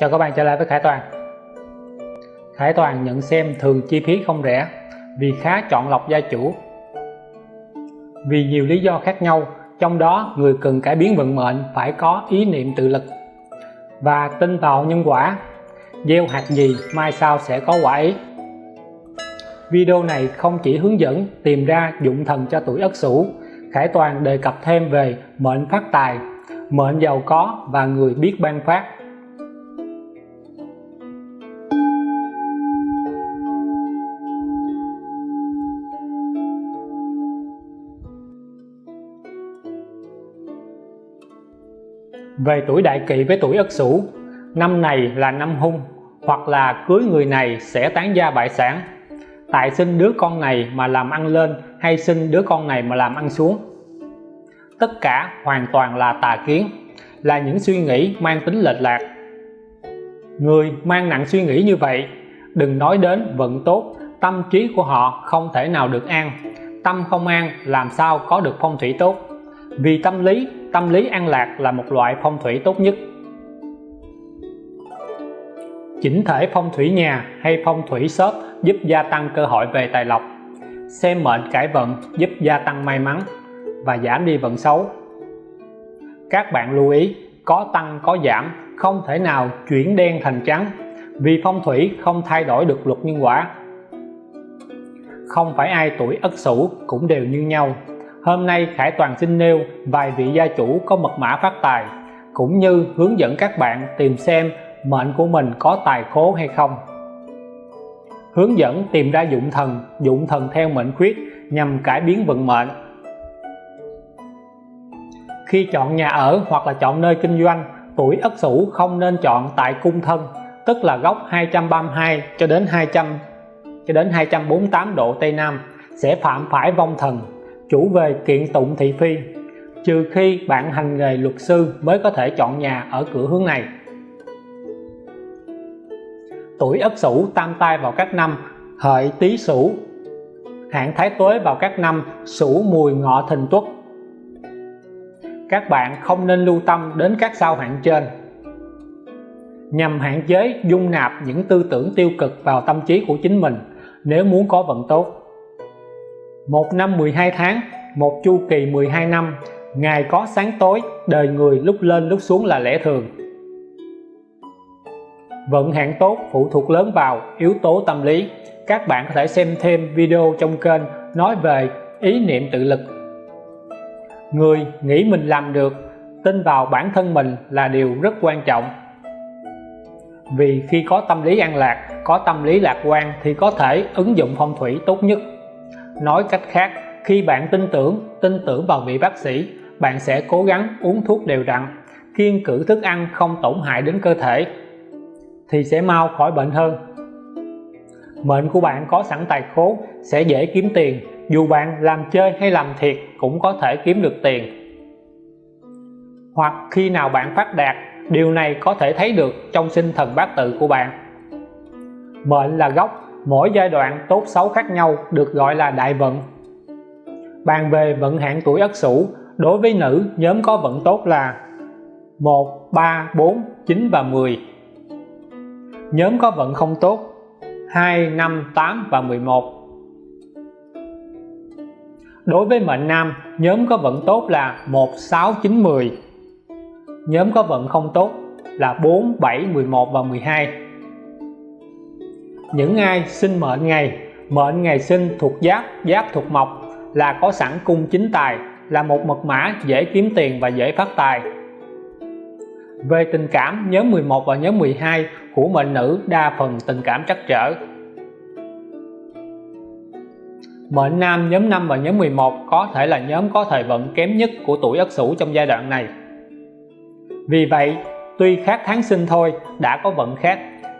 Chào các bạn trở lại với Khải Toàn. Khải Toàn nhận xem thường chi phí không rẻ vì khá chọn lọc gia chủ. Vì nhiều lý do khác nhau, trong đó người cần cải biến vận mệnh phải có ý niệm tự lực và tin vào nhân quả. Gieo hạt gì mai sau sẽ có quả ấy. Video này không chỉ hướng dẫn tìm ra dụng thần cho tuổi Ất Sửu, Khải Toàn đề cập thêm về mệnh phát tài, mệnh giàu có và người biết ban phát. Về tuổi đại kỵ với tuổi ất sửu năm này là năm hung, hoặc là cưới người này sẽ tán gia bại sản. Tại sinh đứa con này mà làm ăn lên hay sinh đứa con này mà làm ăn xuống? Tất cả hoàn toàn là tà kiến, là những suy nghĩ mang tính lệch lạc. Người mang nặng suy nghĩ như vậy, đừng nói đến vận tốt, tâm trí của họ không thể nào được an. Tâm không an, làm sao có được phong thủy tốt? Vì tâm lý tâm lý an lạc là một loại phong thủy tốt nhất. Chỉnh thể phong thủy nhà hay phong thủy shop giúp gia tăng cơ hội về tài lộc. Xem mệnh cải vận giúp gia tăng may mắn và giảm đi vận xấu. Các bạn lưu ý, có tăng, có giảm, không thể nào chuyển đen thành trắng vì phong thủy không thay đổi được luật nhân quả. Không phải ai tuổi ất sửu cũng đều như nhau. Hôm nay Khải Toàn xin nêu vài vị gia chủ có mật mã phát tài, cũng như hướng dẫn các bạn tìm xem mệnh của mình có tài khố hay không. Hướng dẫn tìm ra dụng thần dụng thần theo mệnh khuyết nhằm cải biến vận mệnh. Khi chọn nhà ở hoặc là chọn nơi kinh doanh, tuổi Ất Sửu không nên chọn tại cung thân, tức là góc 232 cho đến 200 cho đến 248 độ Tây Nam, sẽ phạm phải vong thần chủ về kiện tụng thị phi. Trừ khi bạn hành nghề luật sư mới có thể chọn nhà ở cửa hướng này. Tuổi ất sửu tam tai vào các năm, hợi tý sửu. Hạn thái tuế vào các năm, sửu mùi ngọ thìn tuất. Các bạn không nên lưu tâm đến các sao hạn trên. Nhằm hạn chế dung nạp những tư tưởng tiêu cực vào tâm trí của chính mình, nếu muốn có vận tốt một năm 12 tháng, một chu kỳ 12 năm ngày có sáng tối, đời người lúc lên lúc xuống là lẽ thường. Vận hạn tốt, phụ thuộc lớn vào yếu tố tâm lý. Các bạn có thể xem thêm video trong kênh nói về ý niệm tự lực. Người nghĩ mình làm được, tin vào bản thân mình là điều rất quan trọng. Vì khi có tâm lý an lạc, có tâm lý lạc quan thì có thể ứng dụng phong thủy tốt nhất nói cách khác, khi bạn tin tưởng tin tưởng vào vị bác sĩ, bạn sẽ cố gắng uống thuốc đều đặn, kiêng cử thức ăn không tổn hại đến cơ thể, thì sẽ mau khỏi bệnh hơn. Mệnh của bạn có sẵn tài khố sẽ dễ kiếm tiền, dù bạn làm chơi hay làm thiệt cũng có thể kiếm được tiền. Hoặc khi nào bạn phát đạt, điều này có thể thấy được trong sinh thần bát tự của bạn. Mệnh là gốc mỗi giai đoạn tốt xấu khác nhau được gọi là đại vận. Bàn về vận hạn tuổi ất sửu, đối với nữ, nhóm có vận tốt là 1 3 4 9 và 10 nhóm có vận không tốt 2 5 8 và 11 đối với mệnh nam, nhóm có vận tốt là 1 6 9 10 nhóm có vận không tốt là 4 7 11 và 12 những ai sinh mệnh ngày mệnh ngày sinh thuộc giáp giáp thuộc mộc, là có sẵn cung chính tài, là một mật mã dễ kiếm tiền và dễ phát tài. Về tình cảm nhóm 11 và nhóm 12 của mệnh nữ đa phần tình cảm trắc trở. Mệnh nam nhóm 5 và nhóm 11 có thể là nhóm có thời vận kém nhất của tuổi Ất Sửu trong giai đoạn này. Vì vậy, tuy khác tháng sinh thôi, đã có vận khác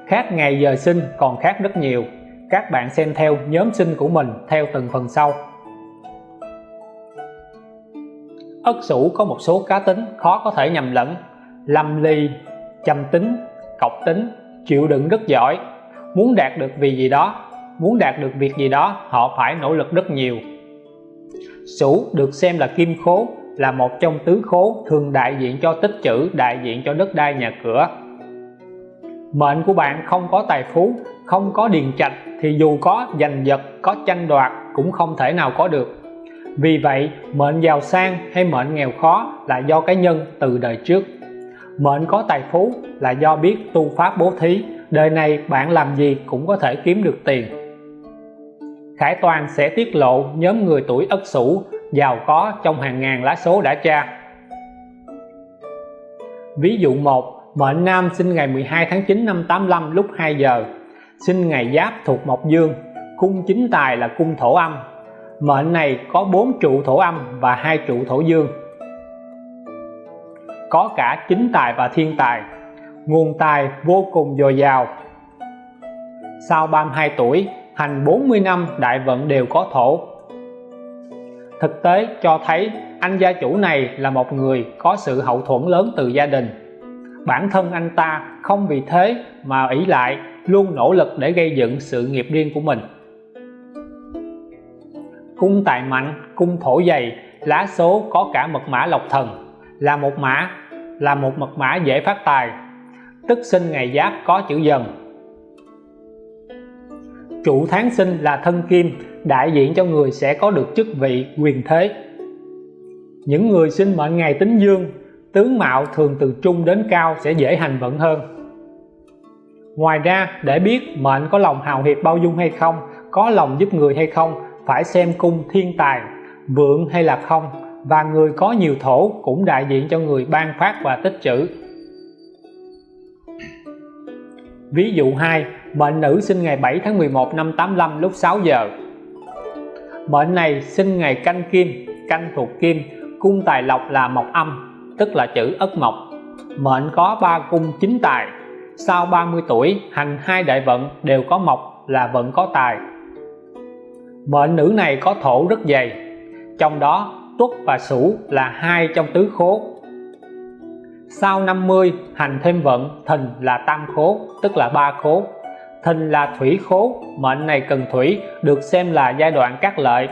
khác ngày giờ sinh còn khác rất nhiều. Các bạn xem theo nhóm sinh của mình theo từng phần sau. Ất Sửu có một số cá tính khó có thể nhầm lẫn. Lâm ly trầm tính, cọc tính chịu đựng rất giỏi. Muốn đạt được vì gì đó, muốn đạt được việc gì đó, họ phải nỗ lực rất nhiều. Sửu được xem là kim khố, là một trong tứ khố thường đại diện cho tích trữ đại diện cho đất đai nhà cửa mệnh của bạn không có tài phú, không có điền trạch thì dù có giành giật, có tranh đoạt cũng không thể nào có được. Vì vậy, mệnh giàu sang hay mệnh nghèo khó là do cái nhân từ đời trước. Mệnh có tài phú là do biết tu pháp bố thí, đời này bạn làm gì cũng có thể kiếm được tiền. Khải Toàn sẽ tiết lộ nhóm người tuổi Ất Sửu giàu có trong hàng ngàn lá số đã tra. Ví dụ 1 mệnh nam sinh ngày 12 tháng 9 năm 85 lúc 2 giờ. Sinh ngày giáp thuộc mộc dương. Cung chính tài là cung thổ âm. Mệnh này có 4 trụ thổ âm và hai trụ thổ dương. Có cả chính tài và thiên tài. Nguồn tài vô cùng dồi dào. Sau 32 tuổi, hành 40 năm đại vận đều có thổ. Thực tế cho thấy anh gia chủ này là một người có sự hậu thuẫn lớn từ gia đình bản thân anh ta không vì thế mà ỷ lại, luôn nỗ lực để gây dựng sự nghiệp riêng của mình. Cung tài mạnh, cung thổ dày, lá số có cả mật mã lộc thần. Là một mã, là một mật mã dễ phát tài. Tức sinh ngày giáp có chữ dần. Chủ tháng sinh là thân kim, đại diện cho người sẽ có được chức vị quyền thế. Những người sinh mệnh ngày tính dương tướng mạo thường từ trung đến cao sẽ dễ hành vận hơn. Ngoài ra, để biết mệnh có lòng hào hiệp bao dung hay không, có lòng giúp người hay không, phải xem cung thiên tài, vượng hay là không, và người có nhiều thổ cũng đại diện cho người ban phát và tích trữ. Ví dụ 2 mệnh nữ sinh ngày 7 tháng 11 năm 85 lúc 6 giờ. Mệnh này sinh ngày canh kim, canh thuộc kim, cung tài lộc là mộc âm tức là chữ ất mộc. Mệnh có ba cung chính tài. Sau 30 tuổi, hành hai đại vận đều có mộc là vận có tài. Mệnh nữ này có thổ rất dày. Trong đó, tuất và sửu là hai trong tứ khố. Sau 50 hành thêm vận, thìn là tam khố, tức là ba khố. Thìn là thủy khố, mệnh này cần thủy, được xem là giai đoạn các lợi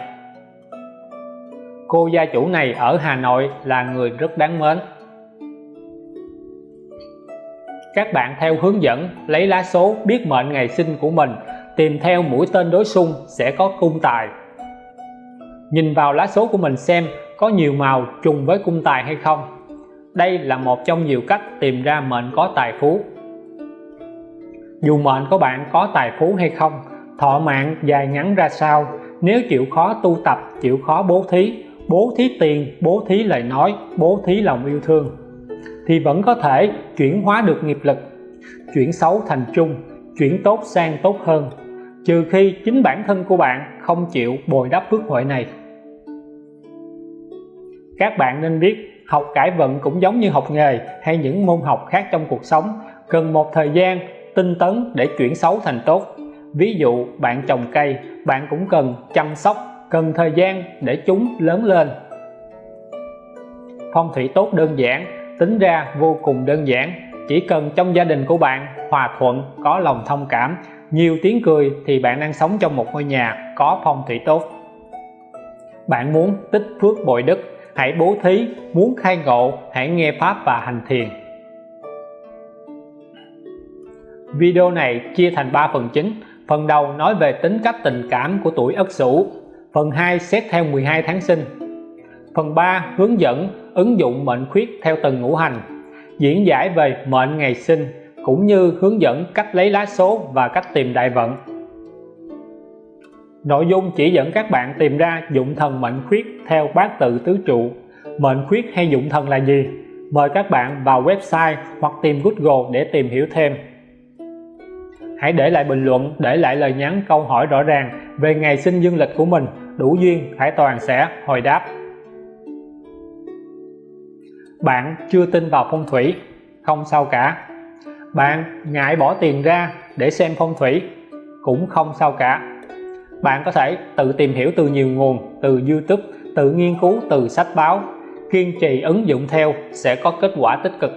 cô gia chủ này ở Hà Nội là người rất đáng mến. Các bạn theo hướng dẫn lấy lá số biết mệnh ngày sinh của mình, tìm theo mũi tên đối xung sẽ có cung tài. Nhìn vào lá số của mình xem có nhiều màu trùng với cung tài hay không. Đây là một trong nhiều cách tìm ra mệnh có tài phú. Dù mệnh của bạn có tài phú hay không, thọ mạng dài ngắn ra sao, nếu chịu khó tu tập, chịu khó bố thí bố thí tiền, bố thí lời nói, bố thí lòng yêu thương, thì vẫn có thể chuyển hóa được nghiệp lực, chuyển xấu thành chung chuyển tốt sang tốt hơn, trừ khi chính bản thân của bạn không chịu bồi đắp phước huệ này. Các bạn nên biết, học cải vận cũng giống như học nghề hay những môn học khác trong cuộc sống, cần một thời gian tinh tấn để chuyển xấu thành tốt. Ví dụ, bạn trồng cây, bạn cũng cần chăm sóc cần thời gian để chúng lớn lên. Phong thủy tốt đơn giản, tính ra vô cùng đơn giản. Chỉ cần trong gia đình của bạn hòa thuận, có lòng thông cảm, nhiều tiếng cười thì bạn đang sống trong một ngôi nhà có phong thủy tốt. Bạn muốn tích phước bội đức, hãy bố thí, muốn khai ngộ, hãy nghe pháp và hành thiền. Video này chia thành 3 phần chính. Phần đầu nói về tính cách tình cảm của tuổi Ất Sửu phần 2 xét theo 12 tháng sinh. Phần 3 hướng dẫn ứng dụng mệnh khuyết theo từng ngũ hành, diễn giải về mệnh ngày sinh cũng như hướng dẫn cách lấy lá số và cách tìm đại vận. Nội dung chỉ dẫn các bạn tìm ra dụng thần mệnh khuyết theo bát tự tứ trụ. Mệnh khuyết hay dụng thần là gì? Mời các bạn vào website hoặc tìm Google để tìm hiểu thêm. Hãy để lại bình luận, để lại lời nhắn, câu hỏi rõ ràng về ngày sinh dương lịch của mình đủ duyên Hải Toàn sẽ hồi đáp. Bạn chưa tin vào phong thủy? Không sao cả. Bạn ngại bỏ tiền ra để xem phong thủy? Cũng không sao cả. Bạn có thể tự tìm hiểu từ nhiều nguồn từ YouTube tự nghiên cứu từ sách báo. Kiên trì ứng dụng theo sẽ có kết quả tích cực.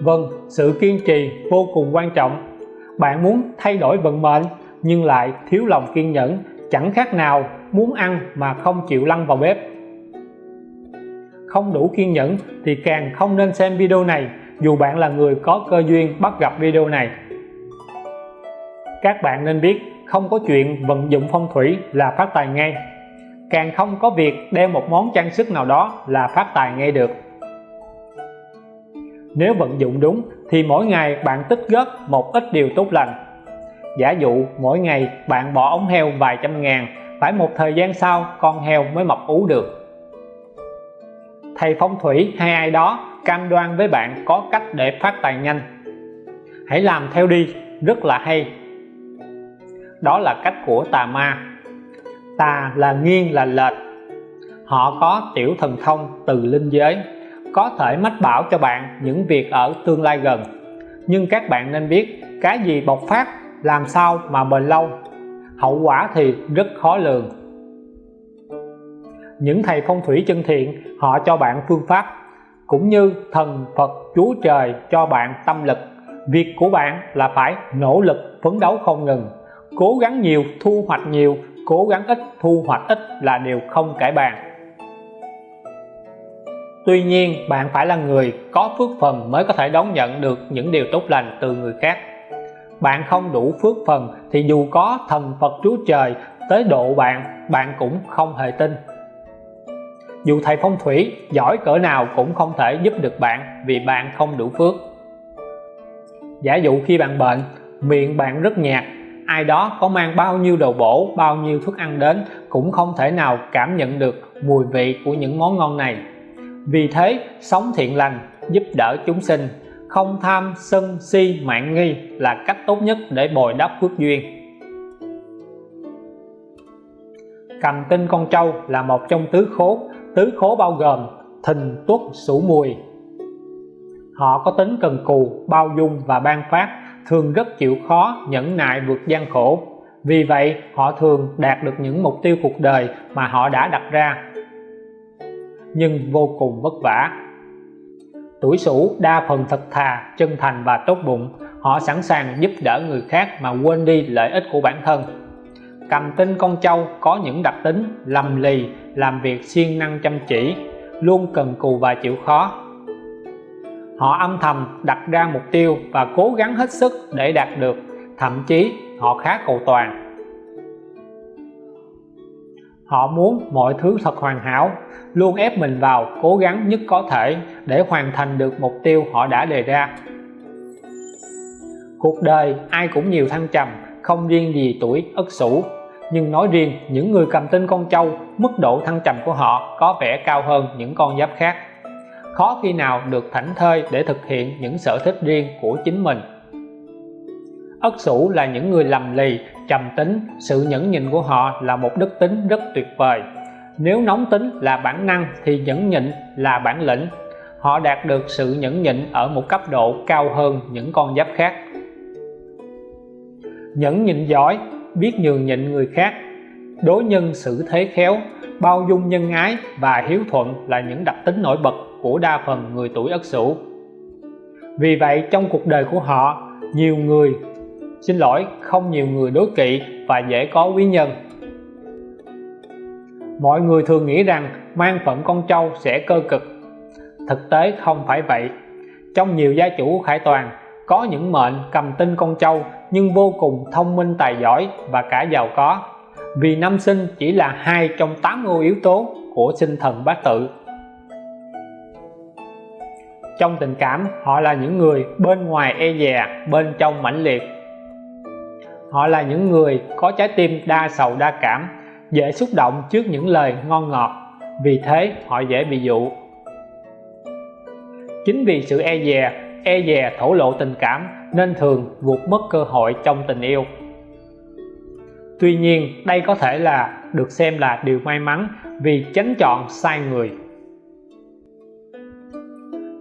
Vâng, sự kiên trì vô cùng quan trọng. Bạn muốn thay đổi vận mệnh? Nhưng lại thiếu lòng kiên nhẫn, chẳng khác nào muốn ăn mà không chịu lăn vào bếp. Không đủ kiên nhẫn thì càng không nên xem video này, dù bạn là người có cơ duyên bắt gặp video này. Các bạn nên biết, không có chuyện vận dụng phong thủy là phát tài ngay. Càng không có việc đeo một món trang sức nào đó là phát tài ngay được. Nếu vận dụng đúng, thì mỗi ngày bạn tích góp một ít điều tốt lành giả dụ, mỗi ngày bạn bỏ ống heo vài trăm ngàn, phải một thời gian sau con heo mới mọc ú được. Thầy phong thủy hay ai đó cam đoan với bạn có cách để phát tài nhanh. Hãy làm theo đi, rất là hay. Đó là cách của tà ma. Tà là nghiêng là lệch. Họ có tiểu thần thông từ linh giới, có thể mách bảo cho bạn những việc ở tương lai gần. Nhưng các bạn nên biết, cái gì bộc phát làm sao mà bền lâu? Hậu quả thì rất khó lường. Những thầy phong thủy chân thiện, họ cho bạn phương pháp, cũng như thần Phật Chúa Trời cho bạn tâm lực. Việc của bạn là phải nỗ lực phấn đấu không ngừng, cố gắng nhiều, thu hoạch nhiều, cố gắng ít, thu hoạch ít là điều không cải bàn. Tuy nhiên, bạn phải là người có phước phần mới có thể đón nhận được những điều tốt lành từ người khác bạn không đủ phước phần thì dù có thần Phật Chúa Trời tới độ bạn bạn cũng không hề tin. Dù thầy phong thủy giỏi cỡ nào cũng không thể giúp được bạn vì bạn không đủ phước. Giả dụ khi bạn bệnh, miệng bạn rất nhạt, ai đó có mang bao nhiêu đồ bổ, bao nhiêu thức ăn đến cũng không thể nào cảm nhận được mùi vị của những món ngon này. Vì thế, sống thiện lành giúp đỡ chúng sinh không tham sân si mạng nghi là cách tốt nhất để bồi đắp phước duyên. Cầm tinh con trâu là một trong tứ khố tứ khố bao gồm thìn tuất sửu mùi. Họ có tính cần cù, bao dung và ban phát, thường rất chịu khó, nhẫn nại vượt gian khổ. Vì vậy, họ thường đạt được những mục tiêu cuộc đời mà họ đã đặt ra. Nhưng vô cùng vất vả tuổi sửu, đa phần thật thà, chân thành và tốt bụng. Họ sẵn sàng giúp đỡ người khác mà quên đi lợi ích của bản thân. Cầm tinh con trâu có những đặc tính, lầm lì, làm việc siêng năng chăm chỉ, luôn cần cù và chịu khó. Họ âm thầm đặt ra mục tiêu và cố gắng hết sức để đạt được, thậm chí họ khá cầu toàn họ muốn mọi thứ thật hoàn hảo, luôn ép mình vào cố gắng nhất có thể để hoàn thành được mục tiêu họ đã đề ra. Cuộc đời ai cũng nhiều thăng trầm, không riêng gì tuổi ất sửu nhưng nói riêng, những người cầm tinh con trâu, mức độ thăng trầm của họ có vẻ cao hơn những con giáp khác. Khó khi nào được thảnh thơi để thực hiện những sở thích riêng của chính mình. Ất sửu là những người lầm lì trầm tính, sự nhẫn nhịn của họ là một đức tính rất tuyệt vời. Nếu nóng tính là bản năng thì nhẫn nhịn là bản lĩnh. Họ đạt được sự nhẫn nhịn ở một cấp độ cao hơn những con giáp khác. Nhẫn nhịn giỏi, biết nhường nhịn người khác. Đối nhân xử thế khéo, bao dung nhân ái và hiếu thuận là những đặc tính nổi bật của đa phần người tuổi ất sửu. Vì vậy, trong cuộc đời của họ, nhiều người xin lỗi, không nhiều người đối kỵ và dễ có quý nhân. Mọi người thường nghĩ rằng mang phận con trâu sẽ cơ cực. Thực tế không phải vậy. Trong nhiều gia chủ khải toàn, có những mệnh cầm tinh con trâu nhưng vô cùng thông minh tài giỏi và cả giàu có. Vì năm sinh chỉ là hai trong tám ngôi yếu tố của sinh thần bát tự. Trong tình cảm, họ là những người bên ngoài e dè, bên trong mãnh liệt họ là những người có trái tim đa sầu đa cảm, dễ xúc động trước những lời ngon ngọt. Vì thế, họ dễ bị dụ. Chính vì sự e dè e dè thổ lộ tình cảm nên thường vụt mất cơ hội trong tình yêu. Tuy nhiên, đây có thể là được xem là điều may mắn vì tránh chọn sai người.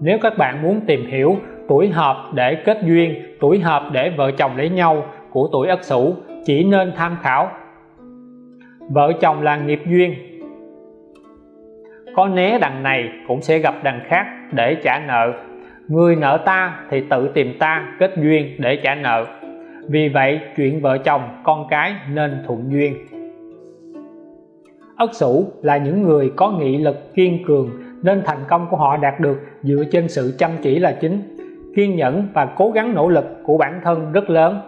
Nếu các bạn muốn tìm hiểu tuổi hợp để kết duyên, tuổi hợp để vợ chồng lấy nhau của tuổi Ất Sửu, chỉ nên tham khảo. Vợ chồng là nghiệp duyên. Có né đằng này cũng sẽ gặp đằng khác để trả nợ. Người nợ ta thì tự tìm ta kết duyên để trả nợ. Vì vậy, chuyện vợ chồng, con cái nên thuận duyên. Ất Sửu là những người có nghị lực kiên cường, nên thành công của họ đạt được dựa trên sự chăm chỉ là chính. Kiên nhẫn và cố gắng nỗ lực của bản thân rất lớn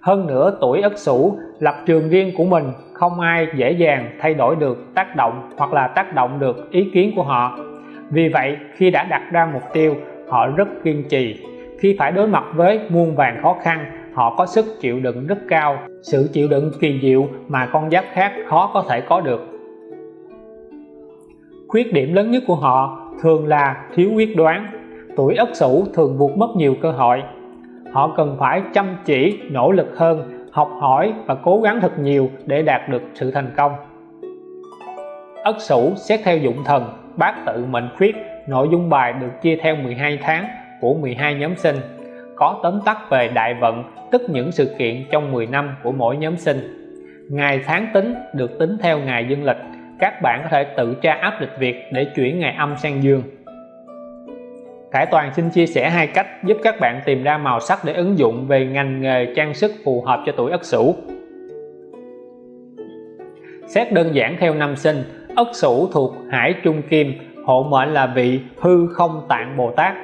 hơn nữa, tuổi ất sửu lập trường riêng của mình, không ai dễ dàng thay đổi được tác động hoặc là tác động được ý kiến của họ. Vì vậy, khi đã đặt ra mục tiêu, họ rất kiên trì. Khi phải đối mặt với muôn vàng khó khăn, họ có sức chịu đựng rất cao. Sự chịu đựng kỳ diệu mà con giáp khác khó có thể có được. Khuyết điểm lớn nhất của họ thường là thiếu quyết đoán. Tuổi ất sửu thường vụt mất nhiều cơ hội họ cần phải chăm chỉ, nỗ lực hơn, học hỏi và cố gắng thật nhiều để đạt được sự thành công. Ất sửu xét theo dụng thần bát tự mệnh khuyết, nội dung bài được chia theo 12 tháng của 12 nhóm sinh. Có tóm tắt về đại vận, tức những sự kiện trong 10 năm của mỗi nhóm sinh. Ngày tháng tính được tính theo ngày dương lịch, các bạn có thể tự tra áp lịch Việt để chuyển ngày âm sang dương. Khải Toàn xin chia sẻ hai cách giúp các bạn tìm ra màu sắc để ứng dụng về ngành nghề trang sức phù hợp cho tuổi Ất Sửu. Xét đơn giản theo năm sinh, Ất Sửu thuộc Hải Trung Kim, hộ mệnh là vị hư không tạng Bồ Tát.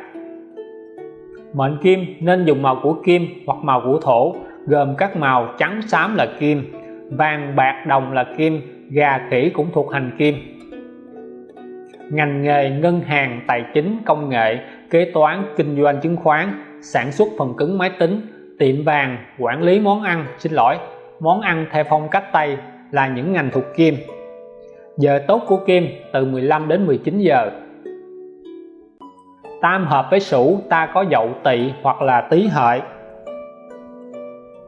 Mệnh Kim nên dùng màu của kim hoặc màu của thổ, gồm các màu trắng xám là kim, vàng bạc đồng là kim, gà khỉ cũng thuộc hành kim ngành nghề ngân hàng, tài chính, công nghệ, kế toán, kinh doanh chứng khoán, sản xuất phần cứng máy tính, tiệm vàng, quản lý món ăn. Xin lỗi, món ăn theo phong cách Tây là những ngành thuộc kim. Giờ tốt của kim từ 15 đến 19 giờ. Tam hợp với sửu ta có dậu, tỵ hoặc là tý hợi.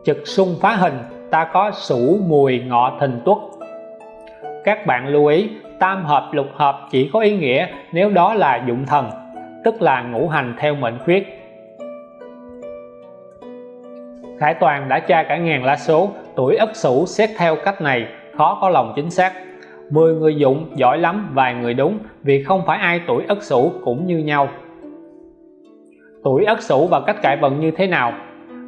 Trực xung phá hình, ta có sửu mùi, ngọ, thìn tuất. Các bạn lưu ý tam hợp, lục hợp chỉ có ý nghĩa nếu đó là dụng thần, tức là ngũ hành theo mệnh khuyết. Khải Toàn đã tra cả ngàn lá số, tuổi Ất Sửu xét theo cách này, khó có lòng chính xác. 10 người dụng, giỏi lắm, vài người đúng, vì không phải ai tuổi Ất Sửu cũng như nhau. Tuổi Ất Sửu và cách cải vận như thế nào?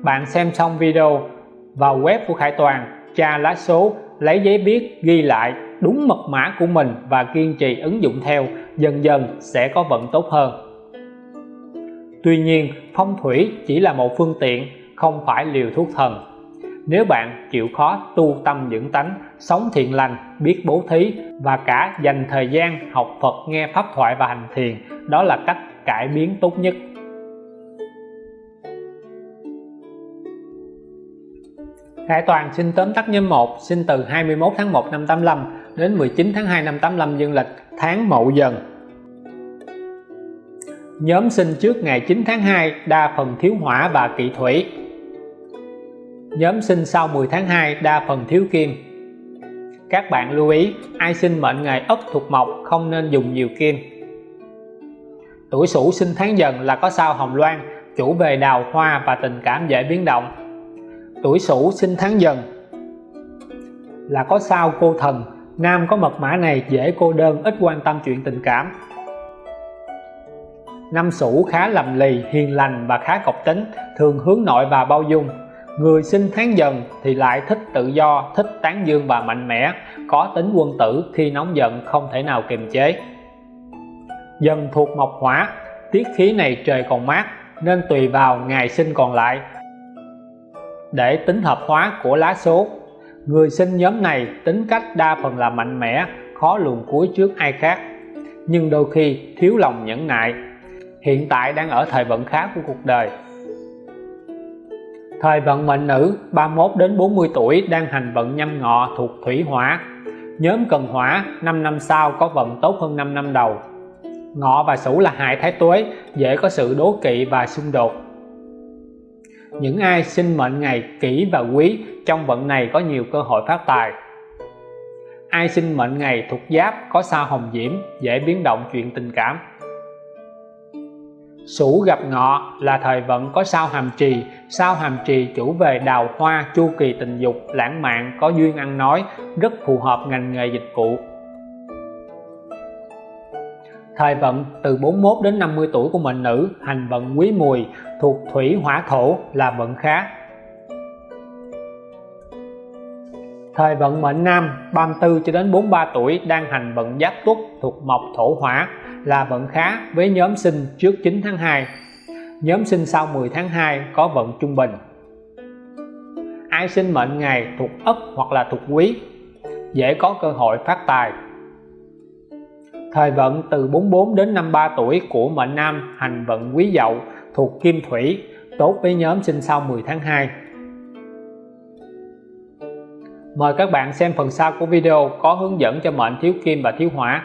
Bạn xem xong video vào web của Khải Toàn, tra lá số, lấy giấy viết ghi lại đúng mật mã của mình và kiên trì ứng dụng theo, dần dần sẽ có vận tốt hơn. Tuy nhiên, phong thủy chỉ là một phương tiện, không phải liều thuốc thần. Nếu bạn chịu khó tu tâm dưỡng tánh, sống thiện lành, biết bố thí và cả dành thời gian học Phật, nghe pháp thoại và hành thiền, đó là cách cải biến tốt nhất. Khải Toàn xin tóm tắt nhóm 1 sinh từ 21 tháng 1 năm 85 đến 19 tháng 2 năm 85 dương lịch, tháng Mậu Dần. Nhóm sinh trước ngày 9 tháng 2 đa phần thiếu hỏa và kỵ thủy. Nhóm sinh sau 10 tháng 2 đa phần thiếu kim. Các bạn lưu ý, ai sinh mệnh ngày Ất thuộc Mộc không nên dùng nhiều kim. Tuổi Sửu sinh tháng Dần là có sao Hồng Loan, chủ về đào hoa và tình cảm dễ biến động. Tuổi Sửu sinh tháng Dần là có sao cô thần nam có mật mã này dễ cô đơn, ít quan tâm chuyện tình cảm. Năm Sửu khá lầm lì, hiền lành và khá cộc tính, thường hướng nội và bao dung. Người sinh tháng Dần thì lại thích tự do, thích tán dương và mạnh mẽ, có tính quân tử, khi nóng giận không thể nào kiềm chế. Dần thuộc mộc hỏa, tiết khí này trời còn mát, nên tùy vào ngày sinh còn lại. Để tính hợp hóa của lá số người sinh nhóm này tính cách đa phần là mạnh mẽ, khó luồn cuối trước ai khác. Nhưng đôi khi thiếu lòng nhẫn nại. Hiện tại đang ở thời vận khá của cuộc đời. Thời vận mệnh nữ 31 đến 40 tuổi, đang hành vận nhâm ngọ thuộc thủy hỏa. Nhóm cần hỏa 5 năm sau có vận tốt hơn 5 năm đầu. Ngọ và sửu là hại thái tuế, dễ có sự đố kỵ và xung đột những ai sinh mệnh ngày kỷ và quý, trong vận này có nhiều cơ hội phát tài. Ai sinh mệnh ngày thuộc giáp có sao hồng diễm, dễ biến động chuyện tình cảm. Sửu gặp ngọ là thời vận có sao hàm trì. Sao hàm trì chủ về đào hoa, chu kỳ tình dục, lãng mạn, có duyên ăn nói, rất phù hợp ngành nghề dịch vụ. Thời vận từ 41 đến 50 tuổi của mệnh nữ, hành vận quý mùi thuộc thủy hỏa thổ là vận khá. Thời vận mệnh nam 34 cho đến 43 tuổi đang hành vận giáp tuất thuộc mộc thổ hỏa là vận khá với nhóm sinh trước 9 tháng 2 nhóm sinh sau 10 tháng 2 có vận trung bình. Ai sinh mệnh ngày thuộc ất hoặc là thuộc quý, dễ có cơ hội phát tài. Thời vận từ 44 đến 53 tuổi của mệnh nam hành vận quý dậu thuộc kim thủy. Tốt với nhóm sinh sau 10 tháng 2 mời các bạn xem phần sau của video có hướng dẫn cho mệnh thiếu kim và thiếu hỏa.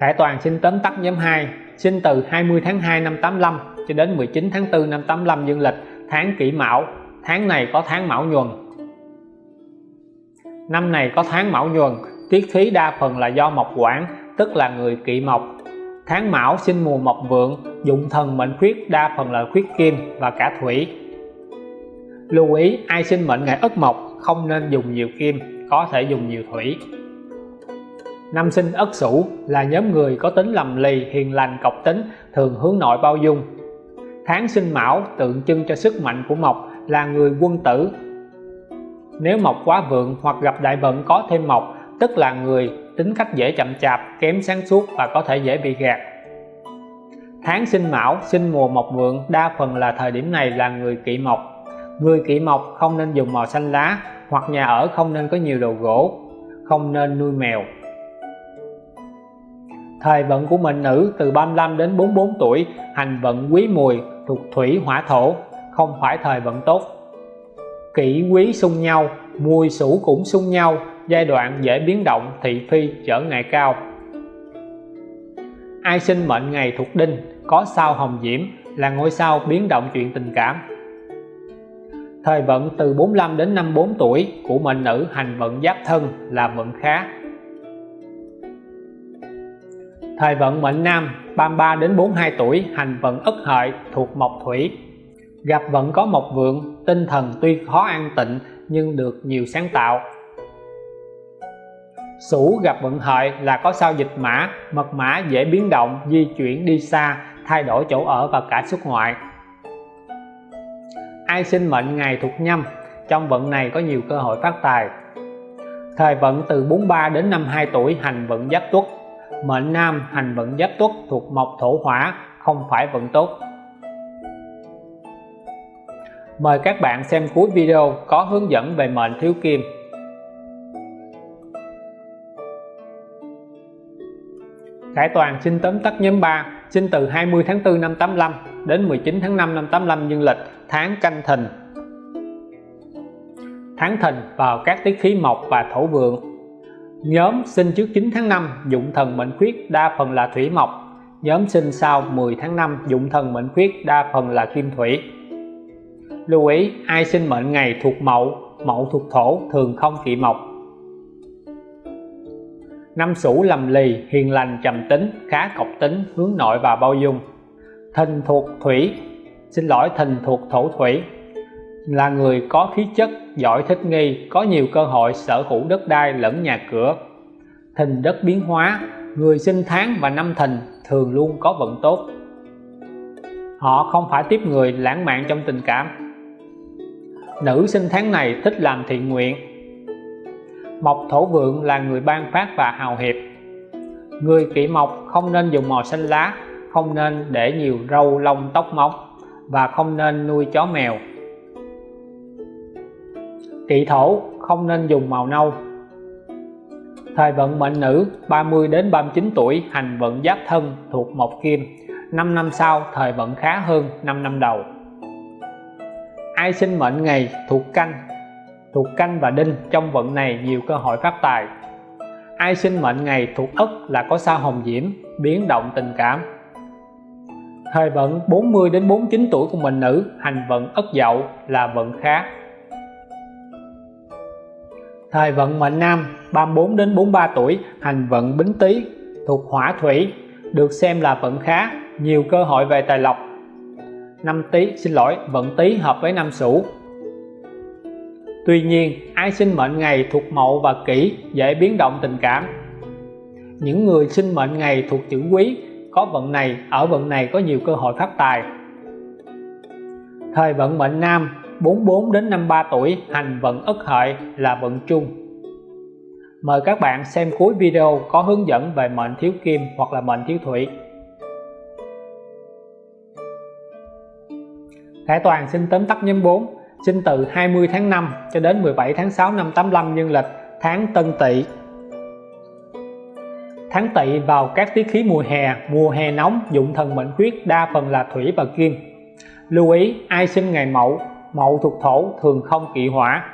Khải Toàn sinh tóm tắt nhóm 2 sinh từ 20 tháng 2 năm 85 cho đến 19 tháng 4 năm 85 dương lịch, tháng kỷ mão. Tháng này có tháng mão nhuần. Năm này có tháng mão nhuần. Tiết khí đa phần là do mộc quản tức là người kỵ mộc tháng mão sinh mùa mộc vượng, dụng thần mệnh khuyết, đa phần là khuyết kim và cả thủy. Lưu ý, ai sinh mệnh ngày ất mộc, không nên dùng nhiều kim, có thể dùng nhiều thủy. Năm sinh ất sửu là nhóm người có tính lầm lì, hiền lành, cọc tính, thường hướng nội bao dung. Tháng sinh mão tượng trưng cho sức mạnh của mộc, là người quân tử. Nếu mộc quá vượng hoặc gặp đại vận có thêm mộc, tức là người tính cách dễ chậm chạp, kém sáng suốt và có thể dễ bị gạt. Tháng sinh mão, sinh mùa mộc vượng đa phần là thời điểm này là người kỵ mộc. Người kỵ mộc không nên dùng màu xanh lá, hoặc nhà ở không nên có nhiều đồ gỗ, không nên nuôi mèo. Thời vận của mệnh nữ từ 35 đến 44 tuổi, hành vận quý mùi, thuộc thủy, hỏa thổ, không phải thời vận tốt. Kỷ quý xung nhau, mùi sủ cũng xung nhau giai đoạn dễ biến động thị phi trở ngại cao. Ai sinh mệnh ngày thuộc đinh, có sao hồng diễm là ngôi sao biến động chuyện tình cảm. Thời vận từ 45 đến 54 tuổi của mệnh nữ hành vận giáp thân là vận khá. Thời vận mệnh nam 33 đến 42 tuổi hành vận ất hợi thuộc mộc thủy. Gặp vận có mộc vượng, tinh thần tuy khó an tịnh nhưng được nhiều sáng tạo. Sửu gặp vận hợi là có sao dịch mã, mật mã dễ biến động, di chuyển đi xa, thay đổi chỗ ở và cả xuất ngoại. Ai sinh mệnh ngày thuộc nhâm? Trong vận này có nhiều cơ hội phát tài. Thời vận từ 43 đến 52 tuổi, hành vận giáp tuất. Mệnh nam, hành vận giáp tuất thuộc mộc thổ hỏa, không phải vận tốt. Mời các bạn xem cuối video có hướng dẫn về mệnh thiếu kim. Khải Toàn xin tóm tắt nhóm 3 sinh từ 20 tháng 4 năm 85 đến 19 tháng 5 năm 85 dương lịch tháng canh thìn. Tháng thìn vào các tiết khí mộc và thổ vượng. Nhóm sinh trước 9 tháng 5 dụng thần mệnh khuyết đa phần là thủy mộc. Nhóm sinh sau 10 tháng 5 dụng thần mệnh khuyết đa phần là kim thủy. Lưu ý ai sinh mệnh ngày thuộc mậu, mậu thuộc thổ thường không kỵ mộc. Năm sửu lầm lì, hiền lành trầm tính, khá cọc tính, hướng nội và bao dung. Thìn thuộc thủy, xin lỗi thìn thuộc thổ thủy. Là người có khí chất giỏi thích nghi có nhiều cơ hội sở hữu đất đai lẫn nhà cửa. Thìn đất biến hóa. Người sinh tháng và năm thìn thường luôn có vận tốt. Họ không phải tiếp người lãng mạn trong tình cảm. Nữ sinh tháng này thích làm thiện nguyện mộc thổ vượng là người ban phát và hào hiệp. Người kỵ mộc không nên dùng màu xanh lá, không nên để nhiều râu lông tóc móng và không nên nuôi chó mèo. Kỵ thổ không nên dùng màu nâu. Thời vận mệnh nữ 30 đến 39 tuổi, hành vận giáp thân thuộc mộc kim. 5 năm sau, thời vận khá hơn 5 năm đầu. Ai sinh mệnh ngày thuộc canh? Thuộc canh và đinh trong vận này nhiều cơ hội phát tài. Ai sinh mệnh ngày thuộc ất là có sao hồng diễm, biến động tình cảm. Thời vận 40 đến 49 tuổi của mình nữ, hành vận ất dậu là vận khá thời vận mệnh nam 34 đến 43 tuổi, hành vận bính tý, thuộc hỏa thủy, được xem là vận khá, nhiều cơ hội về tài lộc. Năm tý, xin lỗi, vận tý hợp với năm sửu tuy nhiên ai sinh mệnh ngày thuộc mậu và kỷ dễ biến động tình cảm những người sinh mệnh ngày thuộc chữ quý có vận này ở vận này có nhiều cơ hội phát tài thời vận mệnh nam 44 đến 53 tuổi hành vận ất hợi là vận chung. Mời các bạn xem cuối video có hướng dẫn về mệnh thiếu kim hoặc là mệnh thiếu thủy. Khải Toàn xin tóm tắt nhóm 4, sinh từ 20 tháng 5 cho đến 17 tháng 6 năm 85 dương lịch, tháng Tân Tỵ. Tháng Tỵ vào các tiết khí mùa hè, mùa hè nóng, dụng thần mệnh khuyết đa phần là thủy và kim. Lưu ý ai sinh ngày Mậu, Mậu thuộc thổ thường không kỵ hỏa,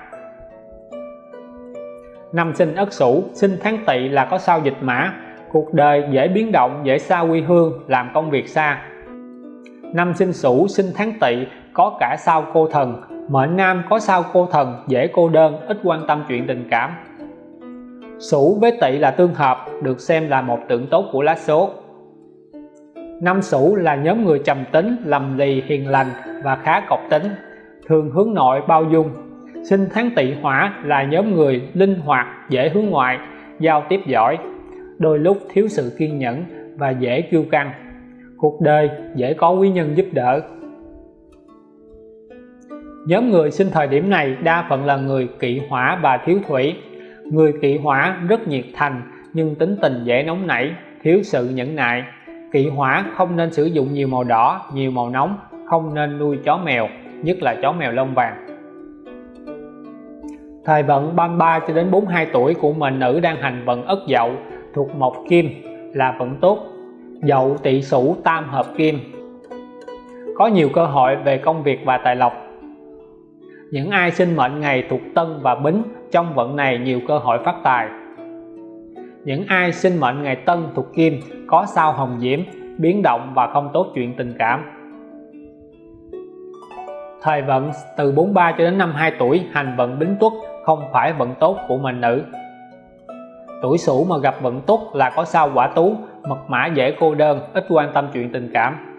năm sinh ất sửu sinh tháng tỵ là có sao dịch mã cuộc đời dễ biến động dễ xa quê hương làm công việc xa năm sinh sửu sinh tháng tỵ có cả sao cô thần mệnh nam có sao cô thần dễ cô đơn, ít quan tâm chuyện tình cảm. Sửu với tỵ là tương hợp, được xem là một tượng tốt của lá số. Năm sửu là nhóm người trầm tính, lầm lì, hiền lành và khá cọc tính, thường hướng nội, bao dung. Sinh tháng tỵ hỏa là nhóm người linh hoạt, dễ hướng ngoại, giao tiếp giỏi, đôi lúc thiếu sự kiên nhẫn và dễ kiêu căng. Cuộc đời dễ có quý nhân giúp đỡ nhóm người sinh thời điểm này đa phần là người kỵ hỏa và thiếu thủy. Người kỵ hỏa rất nhiệt thành, nhưng tính tình dễ nóng nảy, thiếu sự nhẫn nại. Kỵ hỏa không nên sử dụng nhiều màu đỏ, nhiều màu nóng, không nên nuôi chó mèo, nhất là chó mèo lông vàng. Thời vận 33 cho đến 42 tuổi của mệnh nữ đang hành vận ất dậu, thuộc mộc kim, là vận tốt. Dậu tỵ sửu tam hợp kim. Có nhiều cơ hội về công việc và tài lộc những ai sinh mệnh ngày thuộc tân và bính trong vận này nhiều cơ hội phát tài. Những ai sinh mệnh ngày tân thuộc kim có sao hồng diễm, biến động và không tốt chuyện tình cảm. Thời vận từ 43 cho đến 52 tuổi, hành vận bính tuất không phải vận tốt của mệnh nữ. Tuổi sửu mà gặp vận tốt là có sao quả tú, mật mã dễ cô đơn, ít quan tâm chuyện tình cảm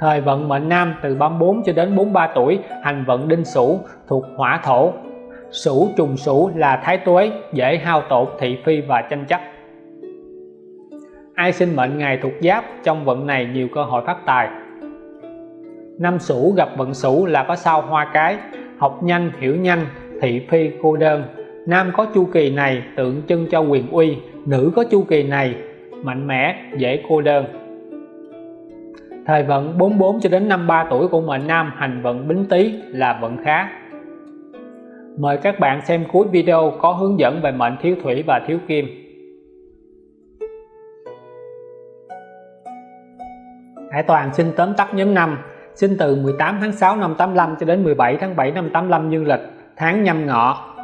thời vận mệnh nam từ 34 cho đến 43 tuổi, hành vận đinh sửu, thuộc hỏa thổ. Sửu trùng sửu là thái tuế, dễ hao tổn, thị phi và tranh chấp. Ai sinh mệnh ngày thuộc giáp, trong vận này nhiều cơ hội phát tài. Năm sửu gặp vận sửu là có sao hoa cái, học nhanh, hiểu nhanh, thị phi cô đơn. Nam có chu kỳ này, tượng trưng cho quyền uy, nữ có chu kỳ này, mạnh mẽ, dễ cô đơn thời vận 44 cho đến 53 tuổi của mệnh nam hành vận bính tý là vận khá. Mời các bạn xem cuối video có hướng dẫn về mệnh thiếu thủy và thiếu kim. Hải Toàn xin tóm tắt nhóm năm, sinh từ 18 tháng 6 năm 85 cho đến 17 tháng 7 năm 85 dương lịch tháng nhâm ngọ.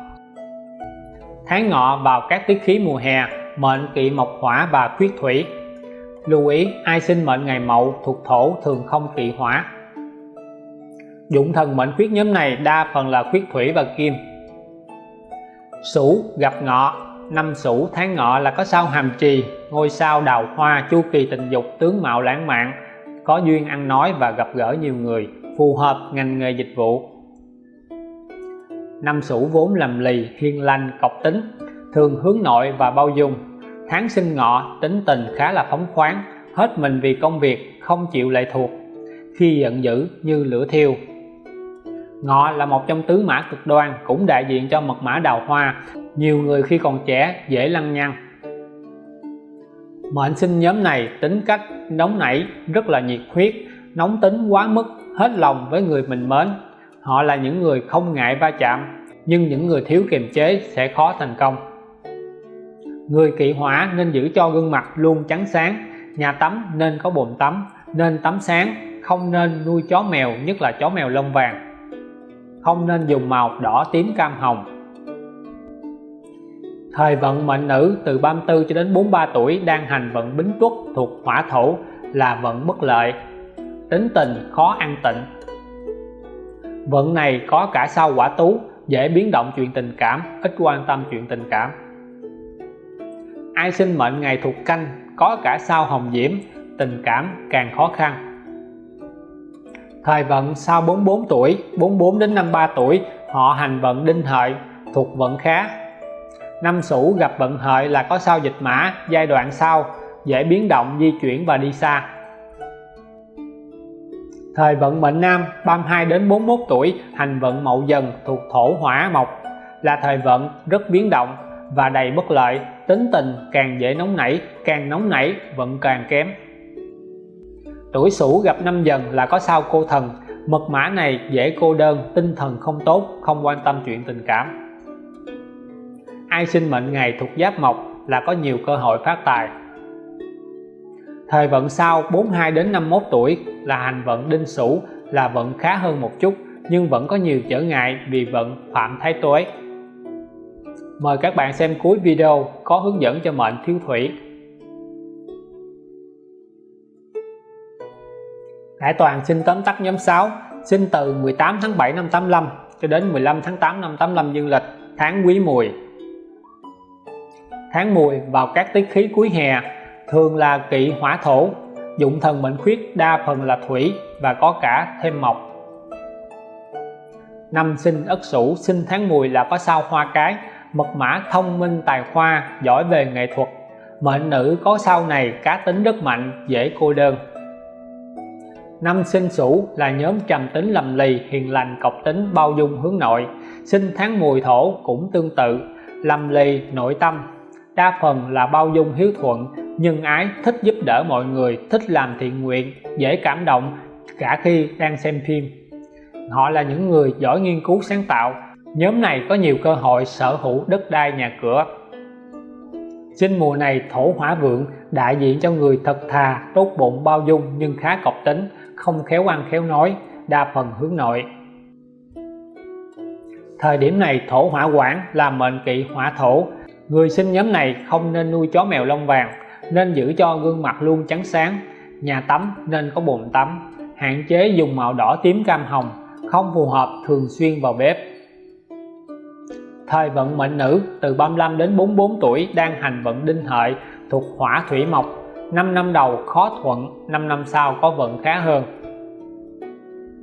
Tháng ngọ vào các tiết khí mùa hè mệnh kỵ mộc hỏa và khuyết thủy lưu ý, ai sinh mệnh ngày mậu thuộc thổ thường không kỵ hỏa. Dụng thần mệnh khuyết nhóm này đa phần là khuyết thủy và kim. Sửu gặp ngọ. Năm Sửu tháng ngọ là có sao hàm trì, ngôi sao đào hoa, chu kỳ tình dục, tướng mạo lãng mạn, có duyên ăn nói và gặp gỡ nhiều người, phù hợp ngành nghề dịch vụ. Năm sửu vốn lầm lì hiền lành cọc tính, thường hướng nội và bao dung tháng sinh ngọ, tính tình khá là phóng khoáng, hết mình vì công việc, không chịu lệ thuộc. Khi giận dữ như lửa thiêu. Ngọ là một trong tứ mã cực đoan, cũng đại diện cho mật mã đào hoa. Nhiều người khi còn trẻ, dễ lăng nhăng. Mệnh sinh nhóm này, tính cách nóng nảy, rất là nhiệt huyết, nóng tính quá mức, hết lòng với người mình mến. Họ là những người không ngại va chạm, nhưng những người thiếu kiềm chế sẽ khó thành công người kỵ hỏa nên giữ cho gương mặt luôn trắng sáng nhà tắm nên có bồn tắm nên tắm sáng không nên nuôi chó mèo nhất là chó mèo lông vàng không nên dùng màu đỏ tím cam hồng Thời vận mệnh nữ từ 34 cho đến 43 tuổi đang hành vận bính tuất thuộc hỏa thổ là vận bất lợi, tính tình khó an tịnh. Vận này có cả sao quả tú, dễ biến động chuyện tình cảm, ít quan tâm chuyện tình cảm. Ai sinh mệnh ngày thuộc canh có cả sao hồng diễm, tình cảm càng khó khăn. Thời vận sau 44 tuổi, 44 đến 53 tuổi, họ hành vận đinh hợi thuộc vận khá, năm sửu gặp vận hợi là có sao dịch mã giai đoạn sau dễ biến động di chuyển và đi xa. Thời vận mệnh nam 32 đến 41 tuổi hành vận mậu dần thuộc thổ hỏa mộc là thời vận rất biến động và đầy bất lợi tính tình càng dễ nóng nảy, càng nóng nảy vận càng kém. Tuổi sửu gặp năm dần là có sao cô thần. Mật mã này dễ cô đơn, tinh thần không tốt, không quan tâm chuyện tình cảm. Ai sinh mệnh ngày thuộc giáp mộc là có nhiều cơ hội phát tài. Thời vận sau 42 đến 51 tuổi, là hành vận đinh sửu, là vận khá hơn một chút, nhưng vẫn có nhiều trở ngại vì vận phạm thái tuế mời các bạn xem cuối video có hướng dẫn cho mệnh thiếu thủy. Hải Toàn sinh tóm tắt nhóm 6 sinh từ 18 tháng 7 năm 85 cho đến 15 tháng 8 năm 85 dương lịch, tháng quý mùi. Tháng mùi vào các tiết khí cuối hè, thường là kỵ hỏa thổ, dụng thần mệnh khuyết, đa phần là thủy và có cả thêm mộc. Năm sinh ất sửu sinh tháng mùi là có sao hoa cái mật mã thông minh tài khoa, giỏi về nghệ thuật. Mệnh nữ có sau này cá tính rất mạnh, dễ cô đơn. Năm sinh sửu là nhóm trầm tính lầm lì, hiền lành, cọc tính, bao dung hướng nội. Sinh tháng mùi thổ cũng tương tự, lầm lì, nội tâm. Đa phần là bao dung hiếu thuận, nhân ái, thích giúp đỡ mọi người, thích làm thiện nguyện, dễ cảm động, cả khi đang xem phim. Họ là những người giỏi nghiên cứu sáng tạo nhóm này có nhiều cơ hội sở hữu đất đai nhà cửa. Sinh mùa này, thổ hỏa vượng đại diện cho người thật thà, tốt bụng, bao dung, nhưng khá cọc tính, không khéo ăn, khéo nói, đa phần hướng nội. Thời điểm này, thổ hỏa quản là mệnh kỵ hỏa thổ. Người sinh nhóm này không nên nuôi chó mèo lông vàng, nên giữ cho gương mặt luôn trắng sáng. Nhà tắm nên có bồn tắm, hạn chế dùng màu đỏ tím cam hồng, không phù hợp thường xuyên vào bếp thời vận mệnh nữ từ 35 đến 44 tuổi đang hành vận đinh hợi thuộc hỏa thủy mộc. 5 năm đầu khó thuận 5 năm sau có vận khá hơn.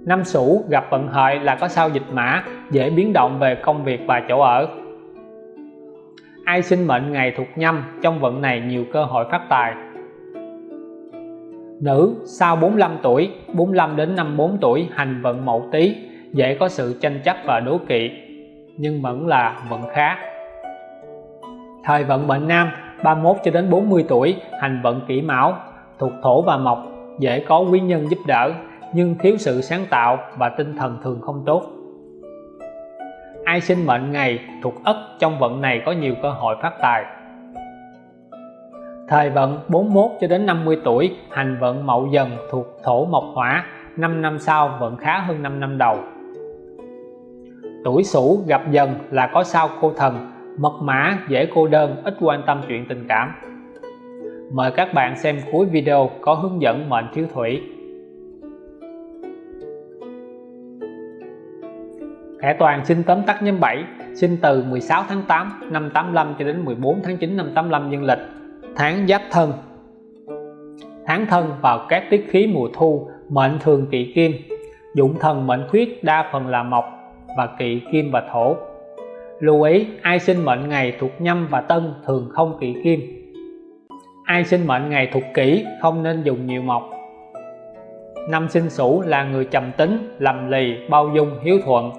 Năm sửu gặp vận hợi là có sao dịch mã, dễ biến động về công việc và chỗ ở. Ai sinh mệnh ngày thuộc nhâm, trong vận này nhiều cơ hội phát tài. Nữ sau 45 tuổi 45 đến 54 tuổi hành vận mậu tý, dễ có sự tranh chấp và đố kỵ nhưng vẫn là vận khá. Thời vận mệnh nam 31 cho đến 40 tuổi, hành vận kỷ mão, thuộc thổ và mộc, dễ có quý nhân giúp đỡ, nhưng thiếu sự sáng tạo và tinh thần thường không tốt. Ai sinh mệnh ngày thuộc ất trong vận này có nhiều cơ hội phát tài. Thời vận 41 cho đến 50 tuổi, hành vận mậu dần thuộc thổ mộc hỏa 5 năm sau vận khá hơn 5 năm đầu tuổi sửu gặp dần là có sao cô thần, mật mã, dễ cô đơn, ít quan tâm chuyện tình cảm. Mời các bạn xem cuối video có hướng dẫn mệnh thiếu thủy. Khải Toàn sinh tóm tắt nhóm 7 sinh từ 16 tháng 8 năm 85 cho đến 14 tháng 9 năm 85 dương lịch. Tháng giáp thân. Tháng thân vào các tiết khí mùa thu, mệnh thường kỵ kim. Dụng thần mệnh khuyết đa phần là mộc và kỵ kim và thổ. Lưu ý, ai sinh mệnh ngày thuộc nhâm và tân thường không kỵ kim. Ai sinh mệnh ngày thuộc kỷ không nên dùng nhiều mộc năm sinh sửu là người trầm tính, lầm lì, bao dung, hiếu thuận.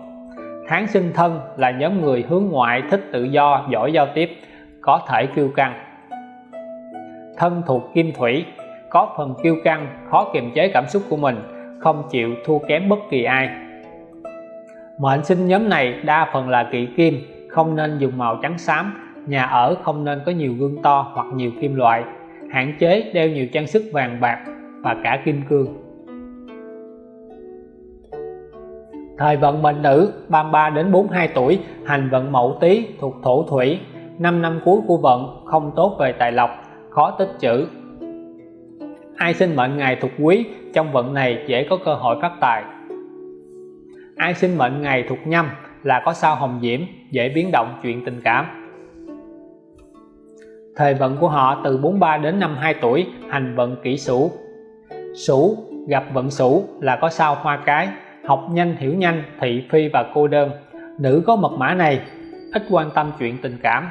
Tháng sinh thân là nhóm người hướng ngoại thích tự do, giỏi giao tiếp, có thể kiêu căng. Thân thuộc kim thủy, có phần kiêu căng, khó kiềm chế cảm xúc của mình, không chịu thua kém bất kỳ ai mệnh sinh nhóm này đa phần là kỵ kim, không nên dùng màu trắng xám. Nhà ở không nên có nhiều gương to hoặc nhiều kim loại. Hạn chế đeo nhiều trang sức vàng bạc và cả kim cương. Thời vận mệnh nữ 33 đến 42 tuổi, hành vận mậu tý thuộc thổ thủy. 5 năm cuối của vận, không tốt về tài lộc, khó tích chữ ai sinh mệnh ngày thuộc quý, trong vận này dễ có cơ hội phát tài ai sinh mệnh ngày thuộc nhâm là có sao hồng diễm, dễ biến động chuyện tình cảm. Thời vận của họ từ 43 đến 52 tuổi, hành vận kỷ sửu sửu gặp vận sửu là có sao hoa cái, học nhanh, hiểu nhanh, thị, phi và cô đơn. Nữ có mật mã này, ít quan tâm chuyện tình cảm.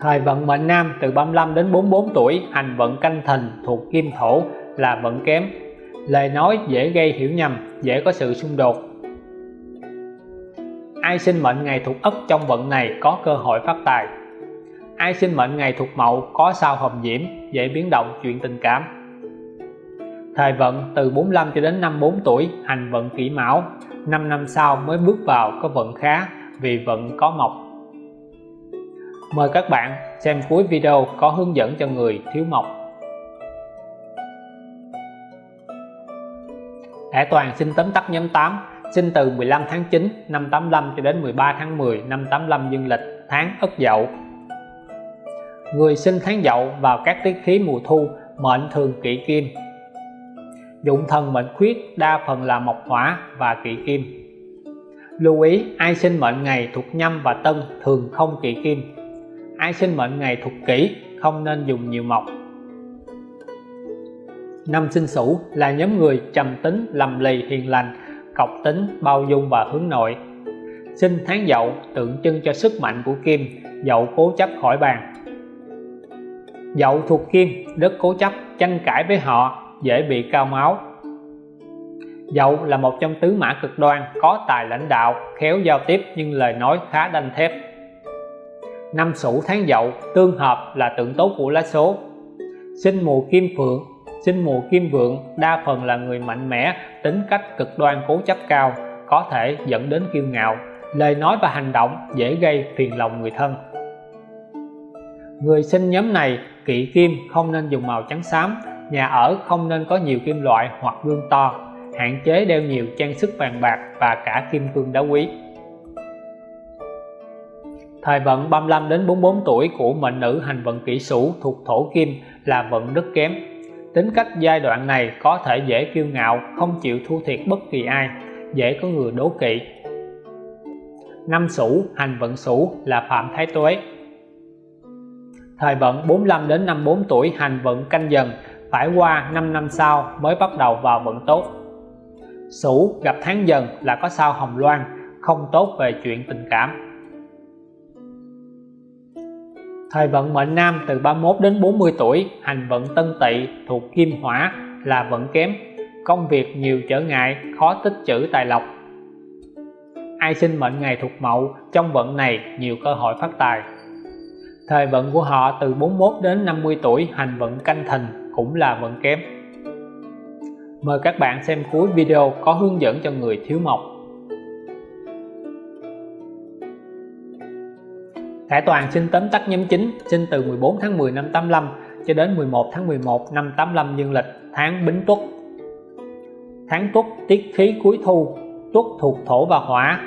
Thời vận mệnh nam từ 35 đến 44 tuổi, hành vận canh thìn thuộc kim thổ là vận kém lời nói dễ gây hiểu nhầm, dễ có sự xung đột. Ai sinh mệnh ngày thuộc ất trong vận này có cơ hội phát tài? Ai sinh mệnh ngày thuộc mậu có sao hồng diễm, dễ biến động chuyện tình cảm? Thời vận từ 45 cho đến 54 tuổi, hành vận kỷ mão. 5 năm sau mới bước vào có vận khá, vì vận có mộc. Mời các bạn xem cuối video có hướng dẫn cho người thiếu mộc. Hải Toàn xin tóm tắt nhóm 8 sinh từ 15 tháng 9 năm 85 cho đến 13 tháng 10 năm 85 dương lịch, tháng Ất Dậu. Người sinh tháng Dậu vào các tiết khí mùa thu, mệnh thường kỵ kim. Dụng thần mệnh khuyết, đa phần là mộc hỏa và kỵ kim. Lưu ý, ai sinh mệnh ngày thuộc nhâm và tân thường không kỵ kim. Ai sinh mệnh ngày thuộc kỷ, không nên dùng nhiều mộc năm sinh sửu là nhóm người trầm tính, lầm lì, hiền lành, cọc tính, bao dung và hướng nội. Sinh tháng dậu, tượng trưng cho sức mạnh của kim, dậu cố chấp khỏi bàn. Dậu thuộc kim, rất cố chấp, tranh cãi với họ, dễ bị cao máu. Dậu là một trong tứ mã cực đoan, có tài lãnh đạo, khéo giao tiếp nhưng lời nói khá đanh thép. Năm sửu tháng dậu, tương hợp là tượng tốt của lá số. Sinh mùa kim phượng sinh mùa kim vượng đa phần là người mạnh mẽ, tính cách cực đoan, cố chấp cao, có thể dẫn đến kiêu ngạo. Lời nói và hành động dễ gây phiền lòng người thân. Người sinh nhóm này, kỵ kim không nên dùng màu trắng xám, nhà ở không nên có nhiều kim loại hoặc gương to, hạn chế đeo nhiều trang sức vàng bạc và cả kim cương đá quý. Thời vận 35 đến 44 tuổi của mệnh nữ hành vận kỷ sửu thuộc thổ kim là vận rất kém tính cách giai đoạn này có thể dễ kiêu ngạo, không chịu thua thiệt bất kỳ ai, dễ có người đố kỵ. Năm sửu hành vận sửu là phạm thái tuế. Thời vận 45 đến 54 tuổi hành vận canh dần, phải qua 5 năm sau mới bắt đầu vào vận tốt. Sửu gặp tháng dần là có sao hồng loan, không tốt về chuyện tình cảm thời vận mệnh nam từ 31 đến 40 tuổi, hành vận tân tỵ thuộc kim hỏa là vận kém. Công việc nhiều trở ngại, khó tích trữ tài lộc. Ai sinh mệnh ngày thuộc mậu, trong vận này nhiều cơ hội phát tài. Thời vận của họ từ 41 đến 50 tuổi, hành vận canh thìn cũng là vận kém. Mời các bạn xem cuối video có hướng dẫn cho người thiếu mộc. Khải Toàn sinh tóm tắt nhóm chính sinh từ 14 tháng 10 năm 85 cho đến 11 tháng 11 năm 85 dương lịch, tháng Bính Tuất. Tháng Tuất, tiết khí cuối thu, Tuất thuộc thổ và hỏa.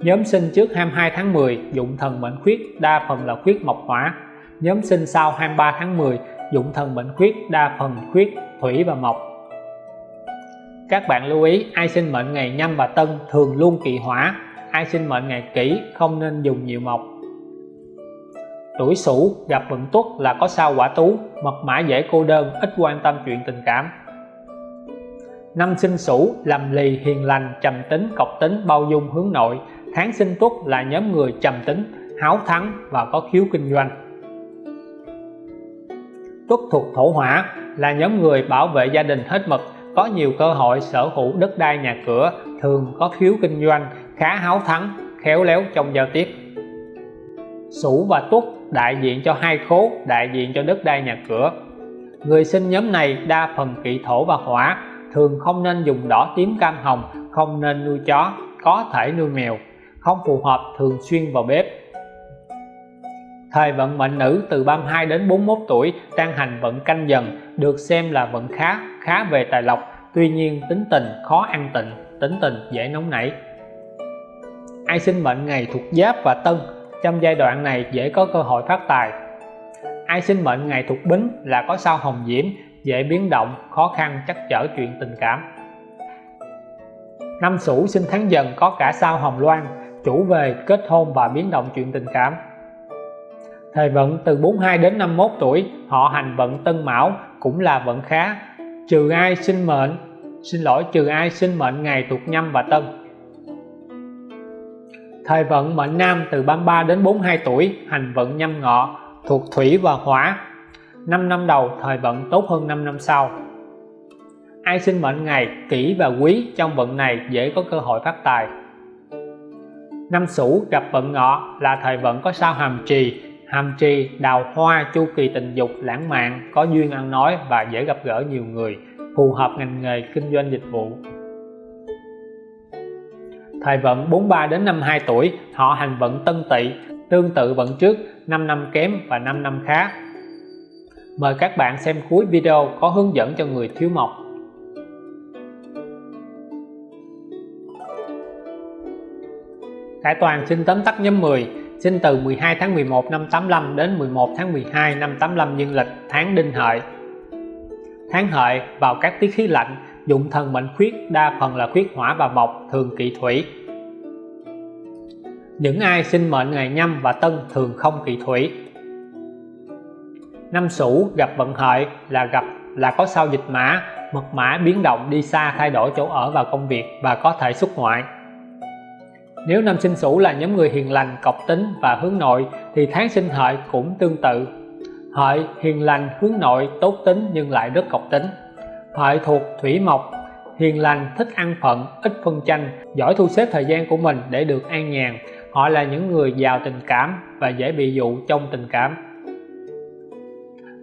Nhóm sinh trước 22 tháng 10 dụng thần mệnh khuyết, đa phần là khuyết mộc hỏa. Nhóm sinh sau 23 tháng 10 dụng thần mệnh khuyết, đa phần khuyết, thủy và mộc. Các bạn lưu ý, ai sinh mệnh ngày nhâm và tân thường luôn kỵ hỏa ai sinh mệnh ngày kỷ, không nên dùng nhiều mộc. Tuổi sửu gặp vận tuất là có sao quả tú, mật mã dễ cô đơn, ít quan tâm chuyện tình cảm. Năm sinh sửu làm lì hiền lành, trầm tính cọc tính, bao dung hướng nội. Tháng sinh tuất là nhóm người trầm tính, háo thắng và có khiếu kinh doanh. Tuất thuộc thổ hỏa, là nhóm người bảo vệ gia đình hết mực, có nhiều cơ hội sở hữu đất đai nhà cửa, thường có khiếu kinh doanh khá háo thắng, khéo léo trong giao tiếp. Sửu và Tuất đại diện cho hai khố, đại diện cho đất đai nhà cửa. Người sinh nhóm này đa phần kỵ thổ và hỏa, thường không nên dùng đỏ tím cam hồng, không nên nuôi chó, có thể nuôi mèo, không phù hợp thường xuyên vào bếp. Thời vận mệnh nữ từ 32 đến 41 tuổi, đang hành vận canh dần, được xem là vận khá khá về tài lộc, tuy nhiên tính tình khó ăn tịnh, tính tình dễ nóng nảy ai sinh mệnh ngày thuộc giáp và tân. Trong giai đoạn này dễ có cơ hội phát tài. Ai sinh mệnh ngày thuộc bính là có sao hồng diễm, dễ biến động, khó khăn, chắc chở chuyện tình cảm. Năm sửu sinh tháng dần có cả sao hồng loan, chủ về kết hôn và biến động chuyện tình cảm. Thời vận từ 42 đến 51 tuổi, họ hành vận tân mão, cũng là vận khá. Trừ ai sinh mệnh, xin lỗi, trừ ai sinh mệnh ngày thuộc nhâm và tân thời vận mệnh nam từ 33 đến 42 tuổi, hành vận nhâm ngọ, thuộc thủy và hỏa. 5 năm đầu, thời vận tốt hơn 5 năm sau. Ai sinh mệnh ngày, kỷ và quý trong vận này dễ có cơ hội phát tài. Năm sửu gặp vận ngọ là thời vận có sao hàm trì. Hàm trì, đào hoa, chu kỳ tình dục, lãng mạn, có duyên ăn nói và dễ gặp gỡ nhiều người, phù hợp ngành nghề kinh doanh dịch vụ thời vận 43 đến 52 tuổi, họ hành vận tân tỵ, tương tự vận trước 5 năm kém và 5 năm khá. Mời các bạn xem cuối video có hướng dẫn cho người thiếu mộc. Khải Toàn xin tóm tắt nhóm 10 sinh từ 12 tháng 11 năm 85 đến 11 tháng 12 năm 85 dương lịch tháng đinh hợi. Tháng hợi vào các tiết khí lạnh dụng thần mệnh khuyết, đa phần là khuyết hỏa và mộc, thường kỵ thủy. Những ai sinh mệnh ngày nhâm và tân thường không kỵ thủy. Năm sửu gặp vận hợi, là gặp, là có sao dịch mã, mật mã biến động đi xa thay đổi chỗ ở và công việc và có thể xuất ngoại. Nếu năm sinh sửu là nhóm người hiền lành, cọc tính và hướng nội, thì tháng sinh hợi cũng tương tự. Hợi hiền lành, hướng nội, tốt tính nhưng lại rất cọc tính hợi thuộc thủy mộc. Hiền lành, thích ăn phận, ít phân tranh, giỏi thu xếp thời gian của mình để được an nhàn. Họ là những người giàu tình cảm và dễ bị dụ trong tình cảm.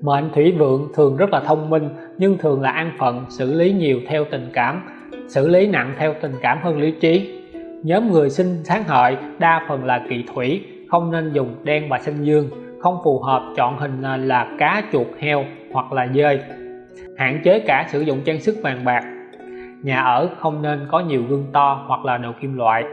Mệnh thủy vượng thường rất là thông minh, nhưng thường là an phận, xử lý nhiều theo tình cảm, xử lý nặng theo tình cảm hơn lý trí. Nhóm người sinh tháng hợi đa phần là kỵ thủy, không nên dùng đen và xanh dương, không phù hợp chọn hình là cá chuột heo hoặc là dơi hạn chế cả sử dụng trang sức vàng bạc. Nhà ở không nên có nhiều gương to hoặc là đồ kim loại.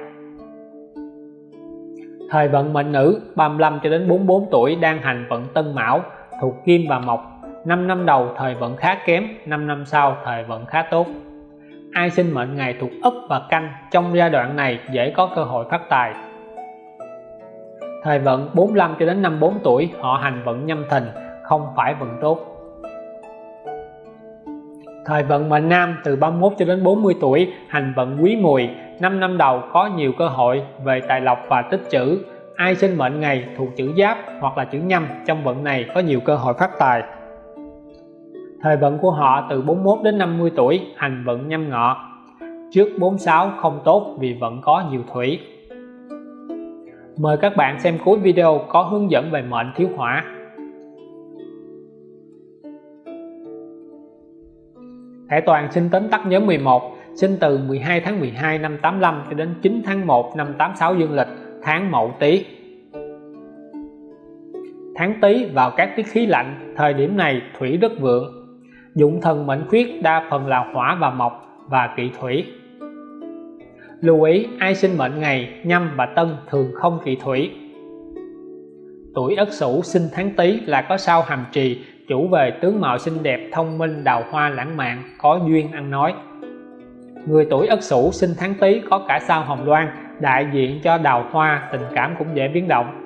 Thời vận mệnh nữ 35 cho đến 44 tuổi đang hành vận tân mão, thuộc kim và mộc. 5 năm đầu, thời vận khá kém 5 năm sau, thời vận khá tốt. Ai sinh mệnh ngày thuộc ấp và canh, trong giai đoạn này dễ có cơ hội phát tài. Thời vận 45 cho đến 54 tuổi, họ hành vận nhâm thìn, không phải vận tốt thời vận mệnh nam từ 31 cho đến 40 tuổi hành vận quý mùi 5 năm đầu có nhiều cơ hội về tài lộc và tích trữ. Ai sinh mệnh ngày thuộc chữ giáp hoặc là chữ nhâm, trong vận này có nhiều cơ hội phát tài. Thời vận của họ từ 41 đến 50 tuổi hành vận nhâm ngọ. Trước 46 không tốt vì vẫn có nhiều thủy. Mời các bạn xem cuối video có hướng dẫn về mệnh thiếu hỏa. Hải Toàn xin tóm tắt nhóm 11 sinh từ 12 tháng 12 năm 85 cho đến 9 tháng 1 năm 86 dương lịch, tháng Mậu Tý. Tháng Tý vào các tiết khí lạnh, thời điểm này thủy rất vượng. Dụng thần mệnh khuyết đa phần là hỏa và mộc và kỵ thủy. Lưu ý, ai sinh mệnh ngày, nhâm và tân thường không kỵ thủy. Tuổi ất sửu sinh tháng tý là có sao hàm trì chủ về tướng mạo xinh đẹp, thông minh, đào hoa, lãng mạn, có duyên ăn nói. Người tuổi ất sửu sinh tháng tý có cả sao hồng loan, đại diện cho đào hoa, tình cảm cũng dễ biến động.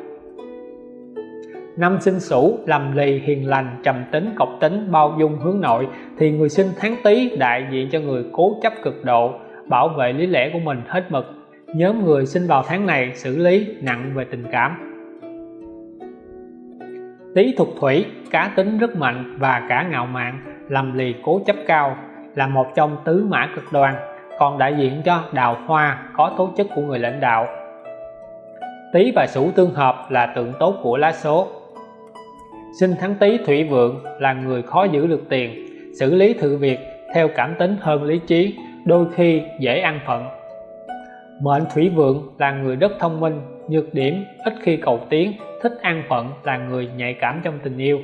Năm sinh sửu, lầm lì, hiền lành, trầm tính, cộc tính, bao dung, hướng nội, thì người sinh tháng tý đại diện cho người cố chấp cực độ, bảo vệ lý lẽ của mình hết mực. Nhóm người sinh vào tháng này xử lý nặng về tình cảm. Tý thuộc thủy cá tính rất mạnh và cả ngạo mạn, lầm lì cố chấp cao, là một trong tứ mã cực đoan, còn đại diện cho đào hoa có tố chất của người lãnh đạo. Tý và Sửu tương hợp là tượng tốt của lá số. Sinh tháng Tý thủy vượng là người khó giữ được tiền, xử lý thử việc theo cảm tính hơn lý trí, đôi khi dễ ăn phận. Mệnh thủy vượng là người rất thông minh, nhược điểm, ít khi cầu tiến, thích ăn phận, là người nhạy cảm trong tình yêu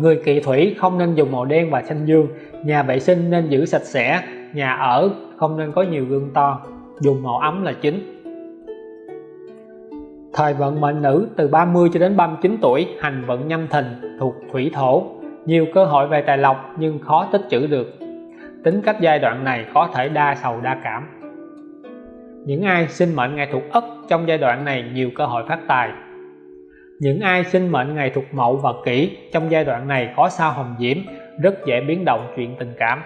người kỵ thủy không nên dùng màu đen và xanh dương. Nhà vệ sinh nên giữ sạch sẽ. Nhà ở không nên có nhiều gương to. Dùng màu ấm là chính. Thời vận mệnh nữ từ 30 cho đến 39 tuổi, hành vận nhâm thìn thuộc thủy thổ. Nhiều cơ hội về tài lộc nhưng khó tích trữ được. Tính cách giai đoạn này có thể đa sầu đa cảm. Những ai sinh mệnh ngày thuộc ất, trong giai đoạn này nhiều cơ hội phát tài những ai sinh mệnh ngày thuộc mậu và kỷ trong giai đoạn này có sao hồng diễm, rất dễ biến động chuyện tình cảm.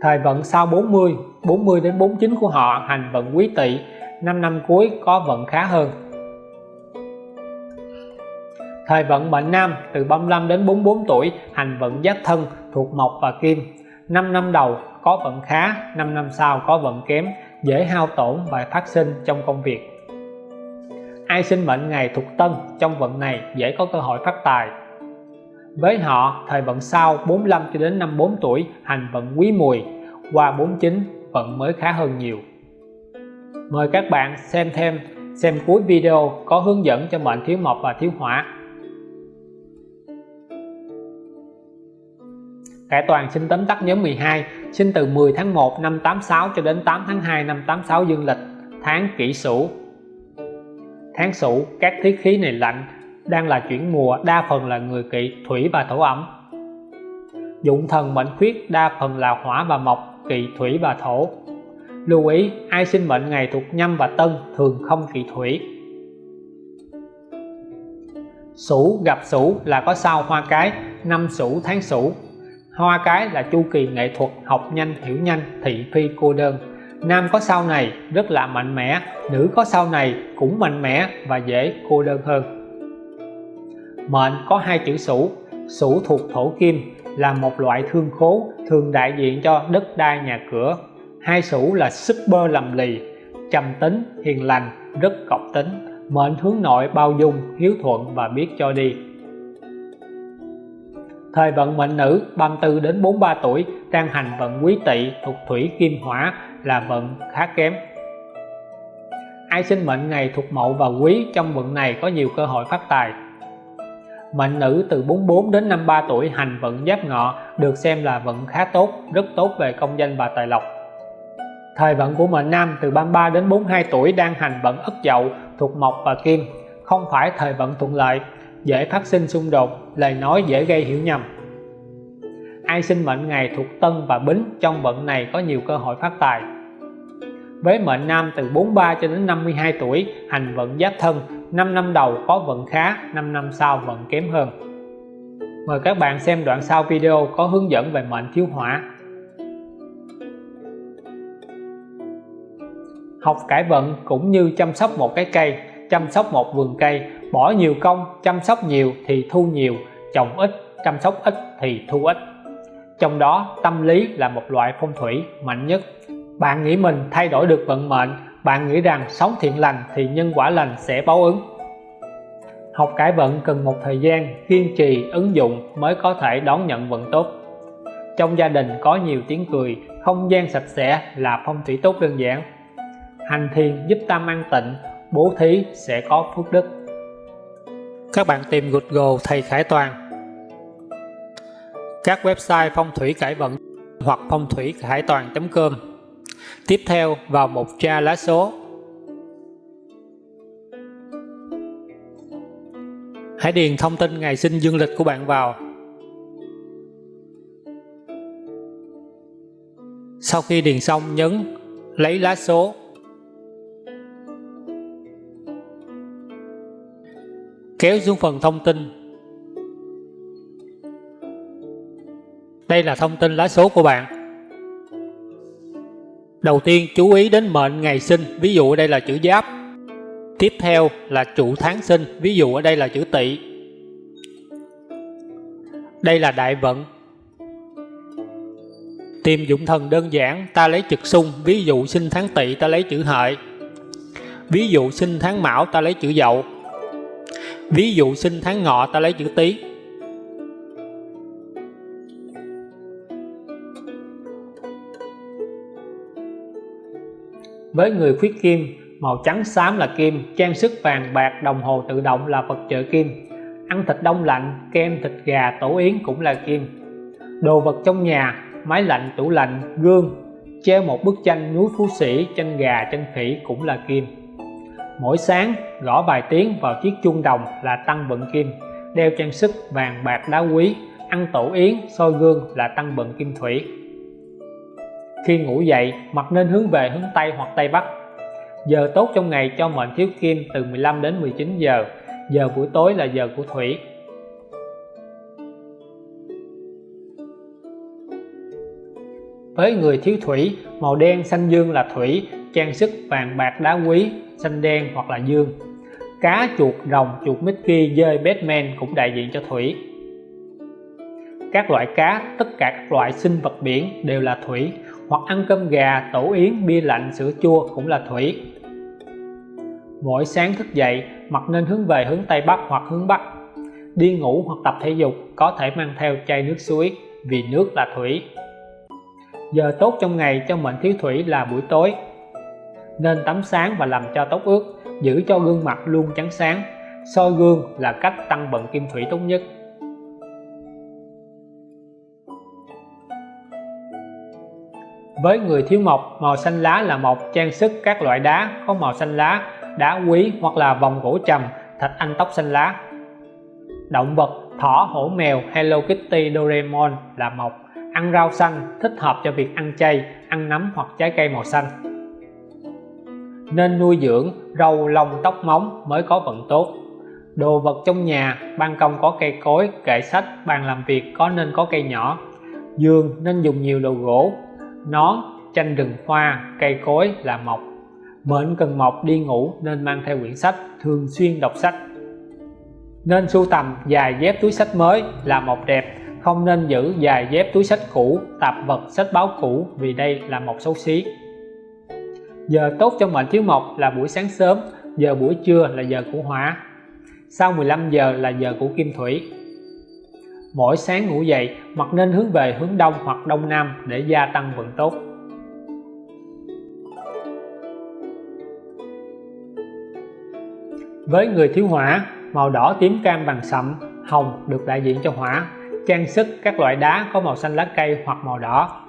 Thời vận sau 40 40 đến 49 của họ hành vận quý tỵ 5 năm cuối có vận khá hơn. Thời vận mệnh nam từ 35 đến 44 tuổi hành vận giáp thân thuộc mộc và kim. 5 năm đầu có vận khá 5 năm sau có vận kém, dễ hao tổn và phát sinh trong công việc ai sinh mệnh ngày thuộc tân trong vận này dễ có cơ hội phát tài. Với họ, thời vận sau 45 cho đến 54 tuổi, hành vận quý mùi, qua 49 vận mới khá hơn nhiều. Mời các bạn xem thêm, xem cuối video có hướng dẫn cho mệnh thiếu mộc và thiếu hỏa. Cải toàn sinh tấm tắt nhóm 12 sinh từ 10 tháng 1 năm 86 cho đến 8 tháng 2 năm 86 dương lịch, tháng kỷ sửu tháng sửu, các tiết khí này lạnh, đang là chuyển mùa, đa phần là người kỵ, thủy và thổ ẩm. Dụng thần mệnh khuyết, đa phần là hỏa và mộc, kỵ, thủy và thổ. Lưu ý, ai sinh mệnh ngày thuộc nhâm và tân thường không kỵ thủy. Sửu gặp Sửu là có sao hoa cái, năm Sửu tháng Sửu. Hoa cái là chu kỳ nghệ thuật học nhanh, hiểu nhanh, thị phi cô đơn nam có sau này, rất là mạnh mẽ. Nữ có sau này, cũng mạnh mẽ và dễ cô đơn hơn. Mệnh có hai chữ sửu sửu thuộc thổ kim, là một loại thương khố, thường đại diện cho đất đai nhà cửa. Hai sửu là super lầm lì, trầm tính, hiền lành, rất cọc tính. Mệnh hướng nội bao dung, hiếu thuận và biết cho đi. Thời vận mệnh nữ 34 đến 43 tuổi, đang hành vận quý tỵ thuộc thủy kim hỏa là vận khá kém. Ai sinh mệnh ngày thuộc mậu và quý trong vận này có nhiều cơ hội phát tài. Mệnh nữ từ 44 đến 53 tuổi hành vận giáp ngọ được xem là vận khá tốt, rất tốt về công danh và tài lộc. Thời vận của mệnh nam từ 33 đến 42 tuổi đang hành vận ất dậu, thuộc mộc và kim, không phải thời vận thuận lợi, dễ phát sinh xung đột, lời nói dễ gây hiểu nhầm ai sinh mệnh ngày thuộc tân và bính, trong vận này có nhiều cơ hội phát tài. Với mệnh nam từ 43 cho đến 52 tuổi, hành vận giáp thân 5 năm đầu có vận khá 5 năm sau vận kém hơn. Mời các bạn xem đoạn sau video có hướng dẫn về mệnh thiếu hỏa học cải vận cũng như chăm sóc một cái cây, chăm sóc một vườn cây, bỏ nhiều công, chăm sóc nhiều thì thu nhiều, trồng ít, chăm sóc ít thì thu ít trong đó, tâm lý là một loại phong thủy mạnh nhất. Bạn nghĩ mình thay đổi được vận mệnh, bạn nghĩ rằng sống thiện lành thì nhân quả lành sẽ báo ứng. Học cải vận cần một thời gian kiên trì ứng dụng mới có thể đón nhận vận tốt. Trong gia đình có nhiều tiếng cười, không gian sạch sẽ là phong thủy tốt đơn giản. Hành thiền giúp tâm an tịnh, bố thí sẽ có phước đức. Các bạn tìm Google thầy Khải Toàn các website phong thủy cải vận hoặc phong thủy hải toàn.com tiếp theo, vào mục tra lá số. Hãy điền thông tin ngày sinh dương lịch của bạn vào. Sau khi điền xong, nhấn lấy lá số. Kéo xuống phần thông tin. Đây là thông tin lá số của bạn. Đầu tiên, chú ý đến mệnh ngày sinh, ví dụ ở đây là chữ giáp. Tiếp theo là trụ tháng sinh, ví dụ ở đây là chữ tỵ. Đây là đại vận. Tìm dụng thần đơn giản, ta lấy trực xung, ví dụ sinh tháng tỵ, ta lấy chữ hợi. Ví dụ sinh tháng mão, ta lấy chữ dậu. Ví dụ sinh tháng ngọ, ta lấy chữ tý. Với người khuyết kim, màu trắng xám là kim, trang sức vàng bạc đồng hồ tự động là vật trợ kim. Ăn thịt đông lạnh, kem thịt gà tổ yến cũng là kim. Đồ vật trong nhà, máy lạnh, tủ lạnh, gương. Treo một bức tranh núi phú sĩ, tranh gà, tranh khỉ cũng là kim. Mỗi sáng, gõ vài tiếng vào chiếc chuông đồng là tăng vận kim. Đeo trang sức vàng bạc đá quý, ăn tổ yến, soi gương là tăng vận kim thủy khi ngủ dậy mặt nên hướng về hướng Tây hoặc Tây Bắc. Giờ tốt trong ngày cho mệnh thiếu kim từ 15 đến 19 giờ. Giờ buổi tối là giờ của thủy. Với người thiếu thủy, màu đen xanh dương là thủy, trang sức vàng bạc đá quý, xanh đen hoặc là dương. Cá chuột rồng, chuột Mickey dơi Batman cũng đại diện cho thủy. Các loại cá, tất cả các loại sinh vật biển đều là thủy hoặc ăn cơm gà, tổ yến, bia lạnh, sữa chua cũng là thủy. Mỗi sáng thức dậy mặt nên hướng về hướng Tây Bắc hoặc hướng Bắc. Đi ngủ hoặc tập thể dục có thể mang theo chai nước suối vì nước là thủy. Giờ tốt trong ngày cho mệnh thiếu thủy là buổi tối. Nên tắm sáng và làm cho tóc ướt giữ cho gương mặt luôn trắng sáng. Soi gương là cách tăng vận kim thủy tốt nhất. Với người thiếu mộc, màu xanh lá là một trang sức các loại đá, có màu xanh lá, đá quý hoặc là vòng gỗ trầm, thạch anh tóc xanh lá. Động vật, thỏ, hổ, mèo, Hello Kitty, Doraemon là mộc. Ăn rau xanh, thích hợp cho việc ăn chay, ăn nấm hoặc trái cây màu xanh. Nên nuôi dưỡng, râu, lông, tóc móng mới có vận tốt. Đồ vật trong nhà, ban công có cây cối, kệ sách, bàn làm việc, có nên có cây nhỏ. Giường nên dùng nhiều đồ gỗ nón tranh rừng hoa, cây cối là mộc mệnh cần mộc đi ngủ nên mang theo quyển sách, thường xuyên đọc sách. Nên sưu tầm dài dép túi sách mới là một đẹp, không nên giữ dài dép túi sách cũ, tạp vật sách báo cũ vì đây là một xấu xí. Giờ tốt cho mệnh thiếu mộc là buổi sáng sớm, giờ buổi trưa là giờ của hỏa. Sau 15 giờ là giờ của kim thủy mỗi sáng ngủ dậy mặt nên hướng về hướng đông hoặc đông nam để gia tăng vận tốt. Với người thiếu hỏa, màu đỏ tím cam vàng sậm, hồng được đại diện cho hỏa, trang sức các loại đá có màu xanh lá cây hoặc màu đỏ.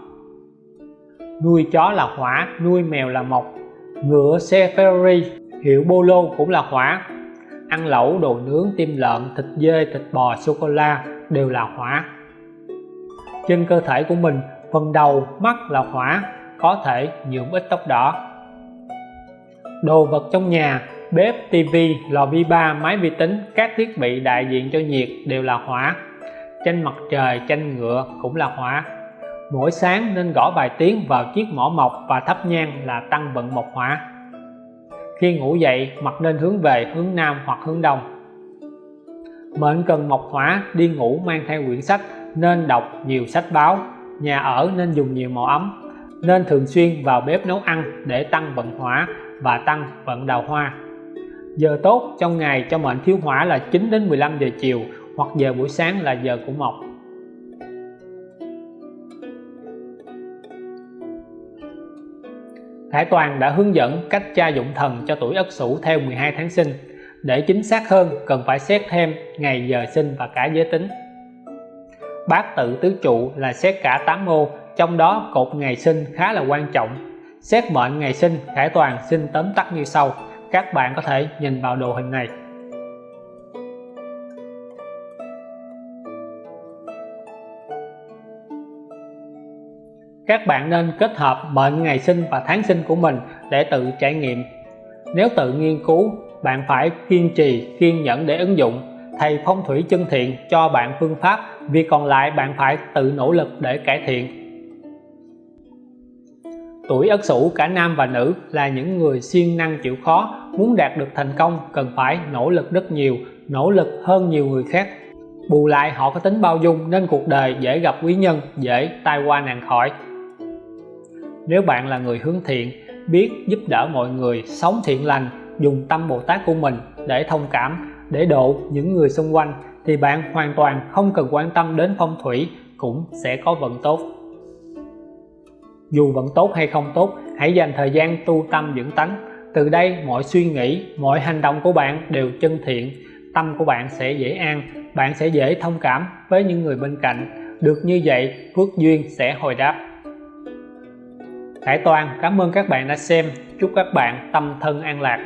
Nuôi chó là hỏa, nuôi mèo là mộc. Ngựa xe Ferrari, hiệu Polo cũng là hỏa. Ăn lẩu, đồ nướng, tim lợn thịt dê, thịt bò, sô cô la đều là hỏa. Trên cơ thể của mình, phần đầu, mắt là hỏa, có thể nhuộm ít tóc đỏ. Đồ vật trong nhà, bếp, tivi, lò vi ba, máy vi tính, các thiết bị đại diện cho nhiệt đều là hỏa. Tranh mặt trời tranh ngựa cũng là hỏa. Mỗi sáng nên gõ vài tiếng vào chiếc mỏ mộc và thắp nhang là tăng vận mộc hỏa. Khi ngủ dậy, mặt nên hướng về hướng nam hoặc hướng đông mệnh cần mộc hỏa đi ngủ mang theo quyển sách nên đọc nhiều sách báo. Nhà ở nên dùng nhiều màu ấm, nên thường xuyên vào bếp nấu ăn để tăng vận hỏa và tăng vận đào hoa. Giờ tốt trong ngày cho mệnh thiếu hỏa là 9 đến 15 giờ chiều hoặc giờ buổi sáng là giờ của mộc. Hải Toàn đã hướng dẫn cách tra dụng thần cho tuổi Ất Sửu theo 12 tháng sinh để chính xác hơn, cần phải xét thêm ngày, giờ, sinh và cả giới tính. Bát tự tứ trụ là xét cả 8 ô trong đó cột ngày sinh khá là quan trọng. Xét mệnh ngày sinh, Khải Toàn xin tóm tắt như sau, các bạn có thể nhìn vào đồ hình này. Các bạn nên kết hợp mệnh ngày sinh và tháng sinh của mình để tự trải nghiệm. Nếu tự nghiên cứu bạn phải kiên trì, kiên nhẫn để ứng dụng, thầy phong thủy chân thiện cho bạn phương pháp, vì còn lại bạn phải tự nỗ lực để cải thiện. Tuổi ất sửu cả nam và nữ là những người siêng năng chịu khó, muốn đạt được thành công cần phải nỗ lực rất nhiều, nỗ lực hơn nhiều người khác. Bù lại họ có tính bao dung nên cuộc đời dễ gặp quý nhân, dễ tai qua nạn khỏi. Nếu bạn là người hướng thiện, biết giúp đỡ mọi người, sống thiện lành dùng tâm Bồ Tát của mình để thông cảm, để độ những người xung quanh, thì bạn hoàn toàn không cần quan tâm đến phong thủy, cũng sẽ có vận tốt. Dù vận tốt hay không tốt, hãy dành thời gian tu tâm dưỡng tánh. Từ đây, mọi suy nghĩ, mọi hành động của bạn đều chân thiện, tâm của bạn sẽ dễ an, bạn sẽ dễ thông cảm với những người bên cạnh. Được như vậy, phước duyên sẽ hồi đáp. Hải Toàn, cảm ơn các bạn đã xem. Chúc các bạn tâm thân an lạc.